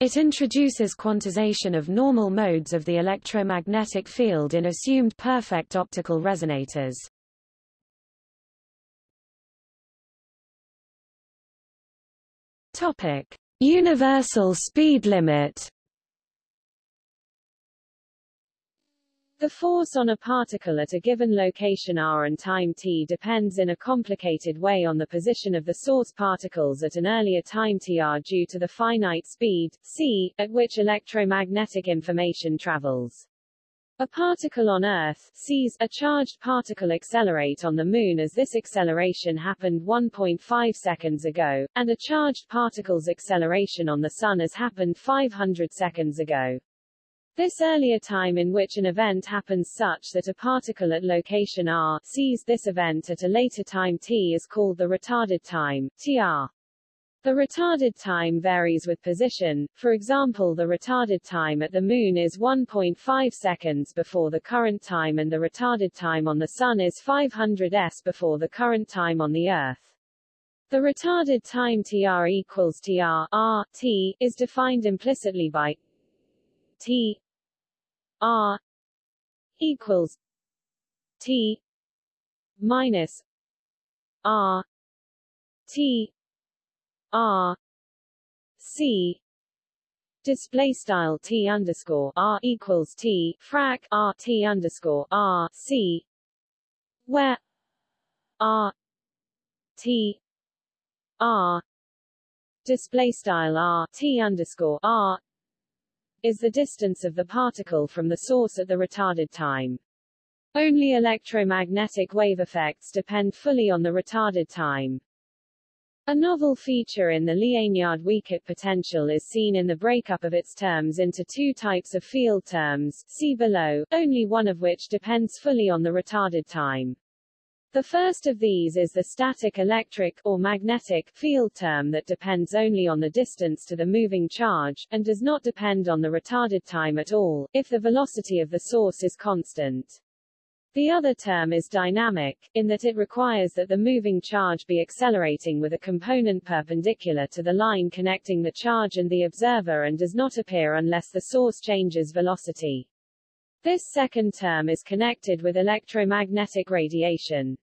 It introduces quantization of normal modes of the electromagnetic field in assumed perfect optical resonators. Topic: Universal speed limit. The force on a particle at a given location r and time t depends in a complicated way on the position of the source particles at an earlier time tr due to the finite speed, c, at which electromagnetic information travels. A particle on Earth sees a charged particle accelerate on the Moon as this acceleration happened 1.5 seconds ago, and a charged particle's acceleration on the Sun has happened 500 seconds ago. This earlier time in which an event happens such that a particle at location r sees this event at a later time t is called the retarded time, tr. The retarded time varies with position, for example the retarded time at the Moon is 1.5 seconds before the current time and the retarded time on the Sun is 500 s before the current time on the Earth. The retarded time tr equals tr r t is defined implicitly by t r equals t minus r t R C display style T underscore R equals T frac R T underscore R C where R T R display style R T underscore R is the distance of the particle from the source at the retarded time. Only electromagnetic wave effects depend fully on the retarded time. A novel feature in the Liénard-Wiechert potential is seen in the breakup of its terms into two types of field terms, see below, only one of which depends fully on the retarded time. The first of these is the static electric, or magnetic, field term that depends only on the distance to the moving charge, and does not depend on the retarded time at all, if the velocity of the source is constant. The other term is dynamic, in that it requires that the moving charge be accelerating with a component perpendicular to the line connecting the charge and the observer and does not appear unless the source changes velocity. This second term is connected with electromagnetic radiation.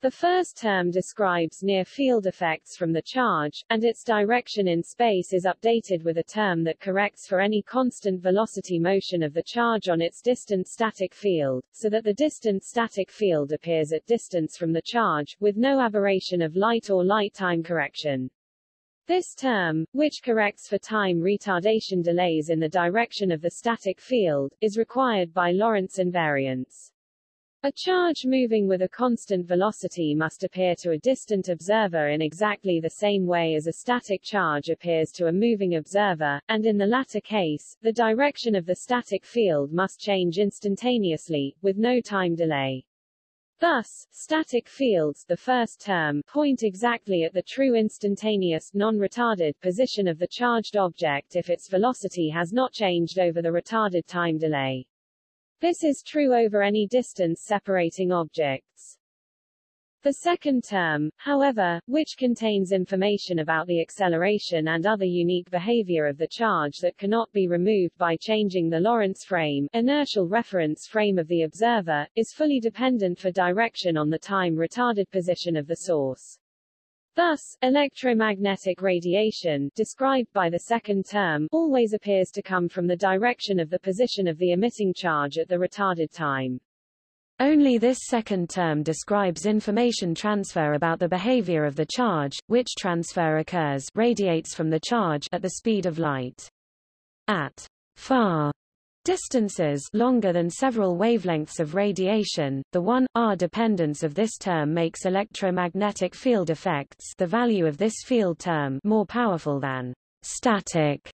The first term describes near-field effects from the charge, and its direction in space is updated with a term that corrects for any constant velocity motion of the charge on its distant static field, so that the distant static field appears at distance from the charge, with no aberration of light or light time correction. This term, which corrects for time retardation delays in the direction of the static field, is required by Lorentz invariance. A charge moving with a constant velocity must appear to a distant observer in exactly the same way as a static charge appears to a moving observer, and in the latter case, the direction of the static field must change instantaneously, with no time delay. Thus, static fields the first term point exactly at the true instantaneous, non-retarded position of the charged object if its velocity has not changed over the retarded time delay. This is true over any distance separating objects. The second term, however, which contains information about the acceleration and other unique behavior of the charge that cannot be removed by changing the Lorentz frame, inertial reference frame of the observer, is fully dependent for direction on the time-retarded position of the source. Thus, electromagnetic radiation, described by the second term, always appears to come from the direction of the position of the emitting charge at the retarded time. Only this second term describes information transfer about the behavior of the charge, which transfer occurs radiates from the charge at the speed of light. At far Distances longer than several wavelengths of radiation, the 1 r dependence of this term makes electromagnetic field effects the value of this field term more powerful than static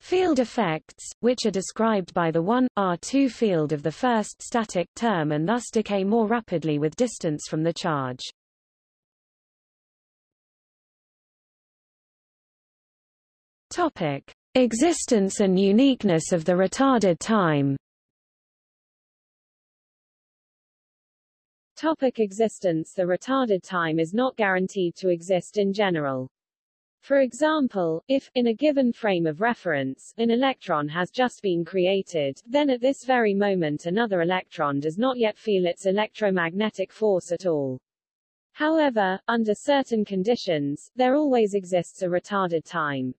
field effects, which are described by the 1 r2 field of the first static term and thus decay more rapidly with distance from the charge. Topic: Existence and uniqueness of the retarded time Topic existence The retarded time is not guaranteed to exist in general. For example, if, in a given frame of reference, an electron has just been created, then at this very moment another electron does not yet feel its electromagnetic force at all. However, under certain conditions, there always exists a retarded time.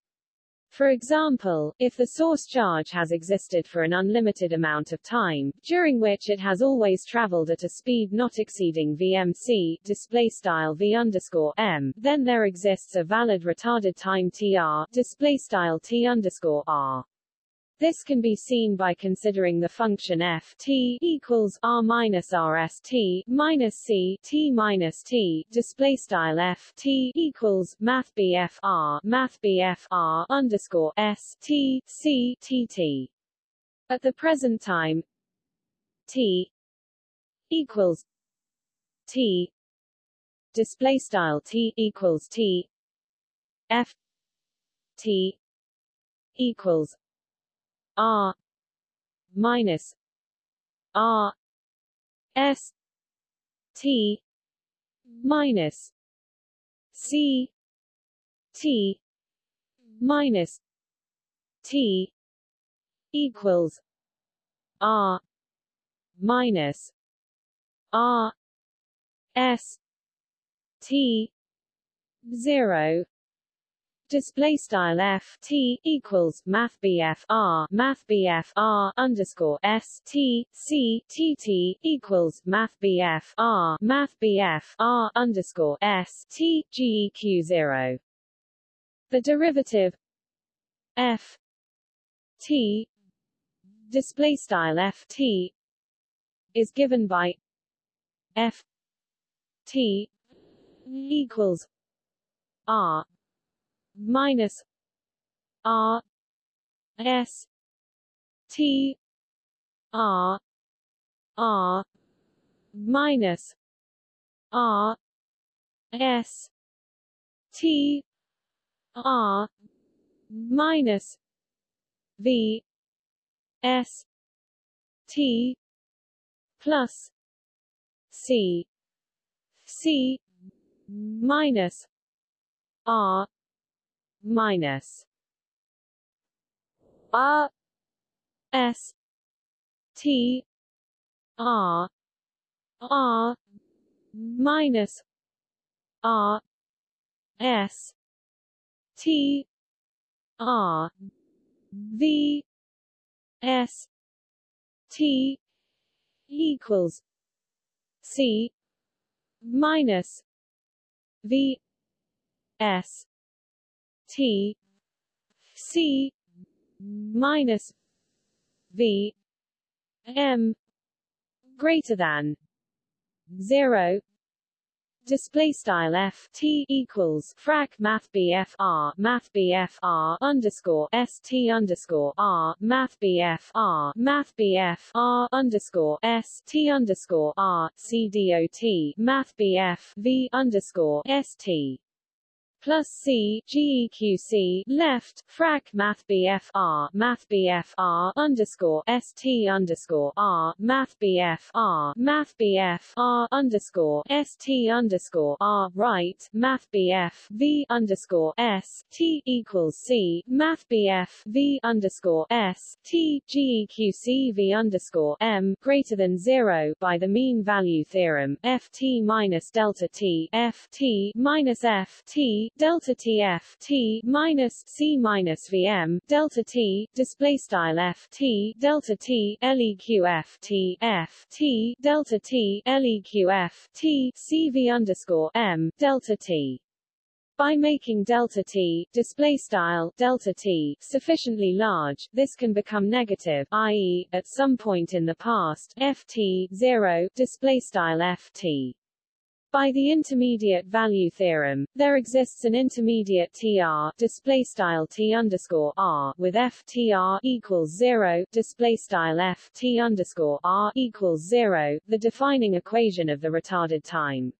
For example, if the source charge has existed for an unlimited amount of time, during which it has always traveled at a speed not exceeding vmc, display style v underscore m, then there exists a valid retarded time tr, display style t underscore r. This can be seen by considering the function f t equals r minus r s t minus c t minus t display style f t equals math bf r math bf r underscore s t c t t. At the present time, t equals t display style t equals t f t equals R minus R S T minus C T minus T equals R minus R S T zero display style f t equals math bf r math bf r underscore s t c t t equals math bf r math bf r underscore s t geq zero. The derivative f t display style f t is given by f t equals r minus R S T R R minus R S T R minus V S T plus C C minus R minus R S T R R minus R S T R V S T equals C minus V S T C minus V M greater than zero display style f t equals frac math bf r math r underscore s t underscore r math bf math underscore s t underscore r c dot math bf v underscore s t plus C GEQC left frac Math BF R Math BF R underscore ST underscore R Math BF R Math BF R underscore ST underscore R right Math BF V underscore S T equals C Math BF V underscore S T GEQC V underscore M greater than zero by the mean value theorem FT minus delta T F T minus F T delta t f t minus c minus vm delta t display style f t delta t leq f t f t delta t leq f t cv underscore m delta t by making delta t display style delta t sufficiently large, this can become negative, i.e., at some point in the past, ft 0 display style ft. By the intermediate value theorem, there exists an intermediate TR display style T underscore R with FTR equals zero display style FT underscore R equals zero, the defining equation of the retarded time.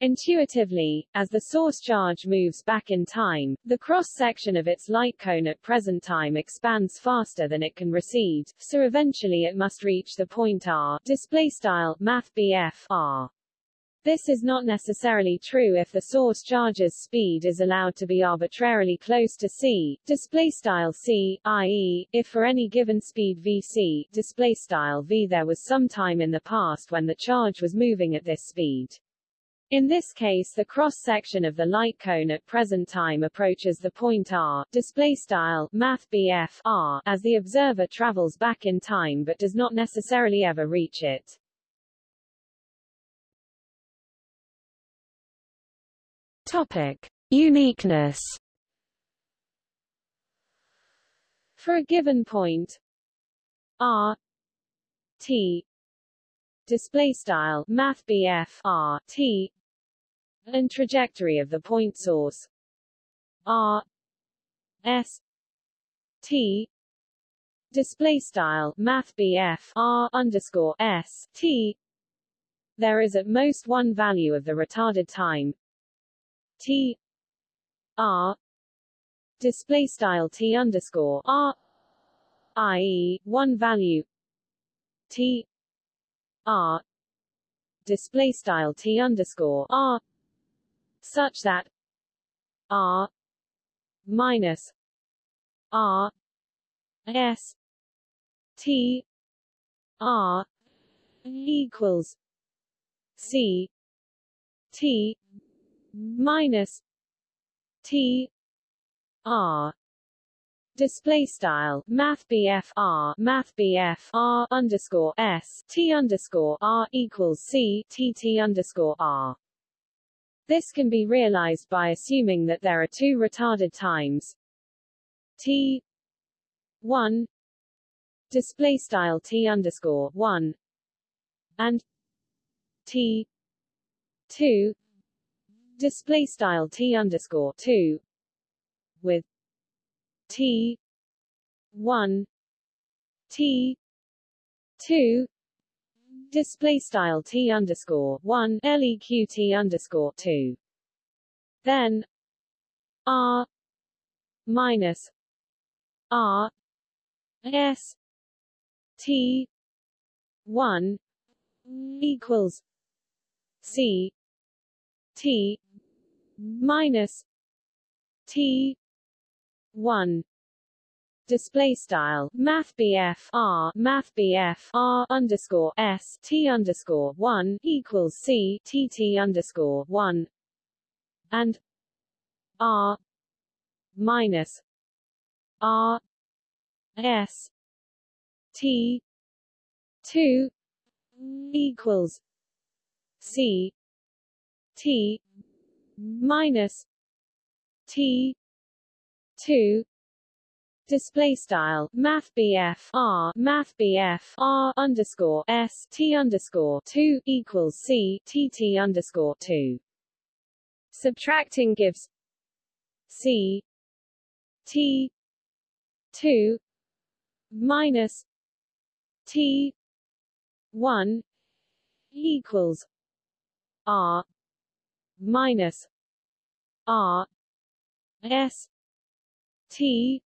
Intuitively, as the source charge moves back in time, the cross-section of its light cone at present time expands faster than it can recede, so eventually it must reach the point R display style math R. This is not necessarily true if the source charge's speed is allowed to be arbitrarily close to c, display style c, i.e., if for any given speed vc, display style v there was some time in the past when the charge was moving at this speed. In this case the cross-section of the light cone at present time approaches the point r, display style math r, as the observer travels back in time but does not necessarily ever reach it. Topic: Uniqueness. For a given point. R. T. Display style. Math r t. And trajectory of the point source. R. S. T. Display style. Math r underscore s t. There is at most one value of the retarded time T R display style T underscore R i.e. one value T R display style T underscore R such that R minus R S T R equals C T minus T R. Display style math R math R underscore S T underscore R equals C T T underscore R. This can be realized by assuming that there are two retarded times T 1 display style T underscore 1 and T 2 display style t underscore two with t one t two display style t underscore one leq t underscore two. Then r minus r s t one equals c t minus T one. Display style math R math R underscore S T underscore one equals C T T underscore one. And R minus R S T two equals C T minus T two display style math R math R underscore S T underscore two equals C T T underscore two. Subtracting gives C T two minus T one equals R minus R S T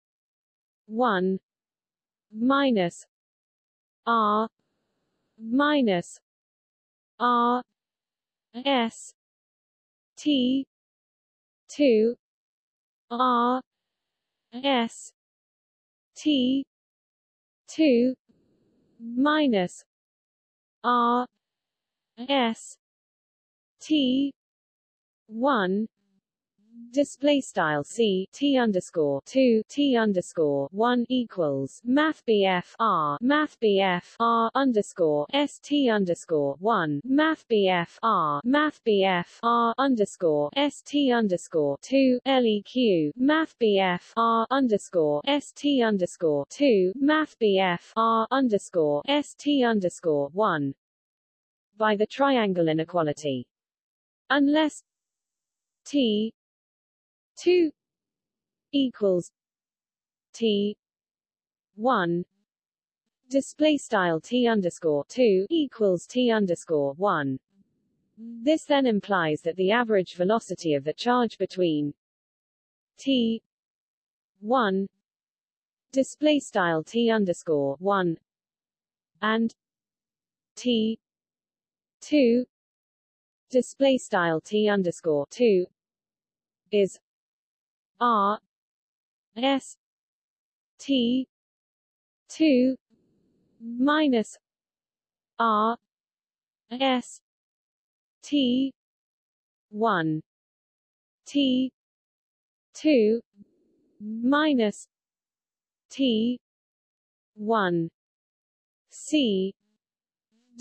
one minus R minus R S T two R S T two minus R S T one display style c t underscore two t underscore one equals math bf r math bf r underscore s t underscore one math bf r math bf r underscore s t underscore two leq math bf r underscore s t underscore two math bf r underscore s t underscore one. By the triangle inequality. Unless t 2 equals T 1 display style T underscore 2 equals T underscore 1 this then implies that the average velocity of the charge between T 1 display style T underscore 1 and T 2 display style T underscore 2 is R S T two minus R S T one T two minus T one C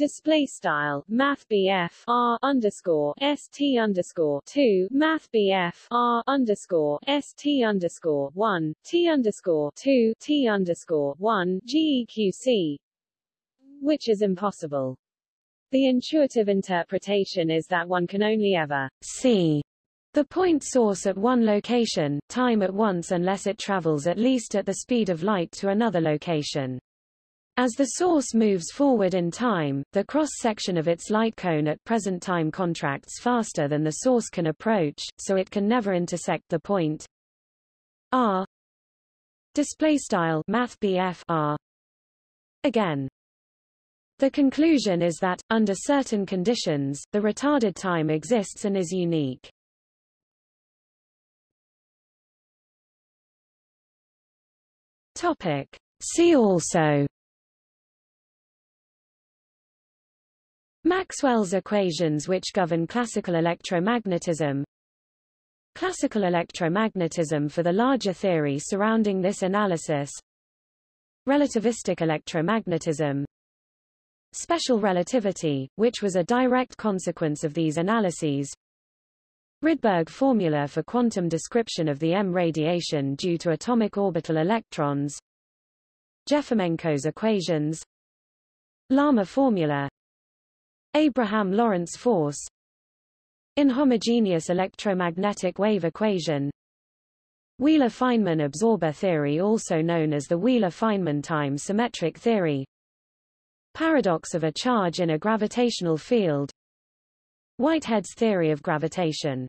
display style math BF R underscore ST underscore two math BF R underscore ST underscore one T underscore two T underscore one GEQC which is impossible. The intuitive interpretation is that one can only ever see the point source at one location, time at once unless it travels at least at the speed of light to another location. As the source moves forward in time, the cross-section of its light cone at present time contracts faster than the source can approach, so it can never intersect the point. R. Display style math r. Again. The conclusion is that under certain conditions the retarded time exists and is unique. Topic. See also Maxwell's equations which govern classical electromagnetism. Classical electromagnetism for the larger theory surrounding this analysis. Relativistic electromagnetism. Special relativity, which was a direct consequence of these analyses. Rydberg formula for quantum description of the M radiation due to atomic orbital electrons. Jefimenko's equations. Larmor formula Abraham Lorentz force. Inhomogeneous electromagnetic wave equation. Wheeler-Feynman absorber theory also known as the Wheeler-Feynman time symmetric theory. Paradox of a charge in a gravitational field. Whitehead's theory of gravitation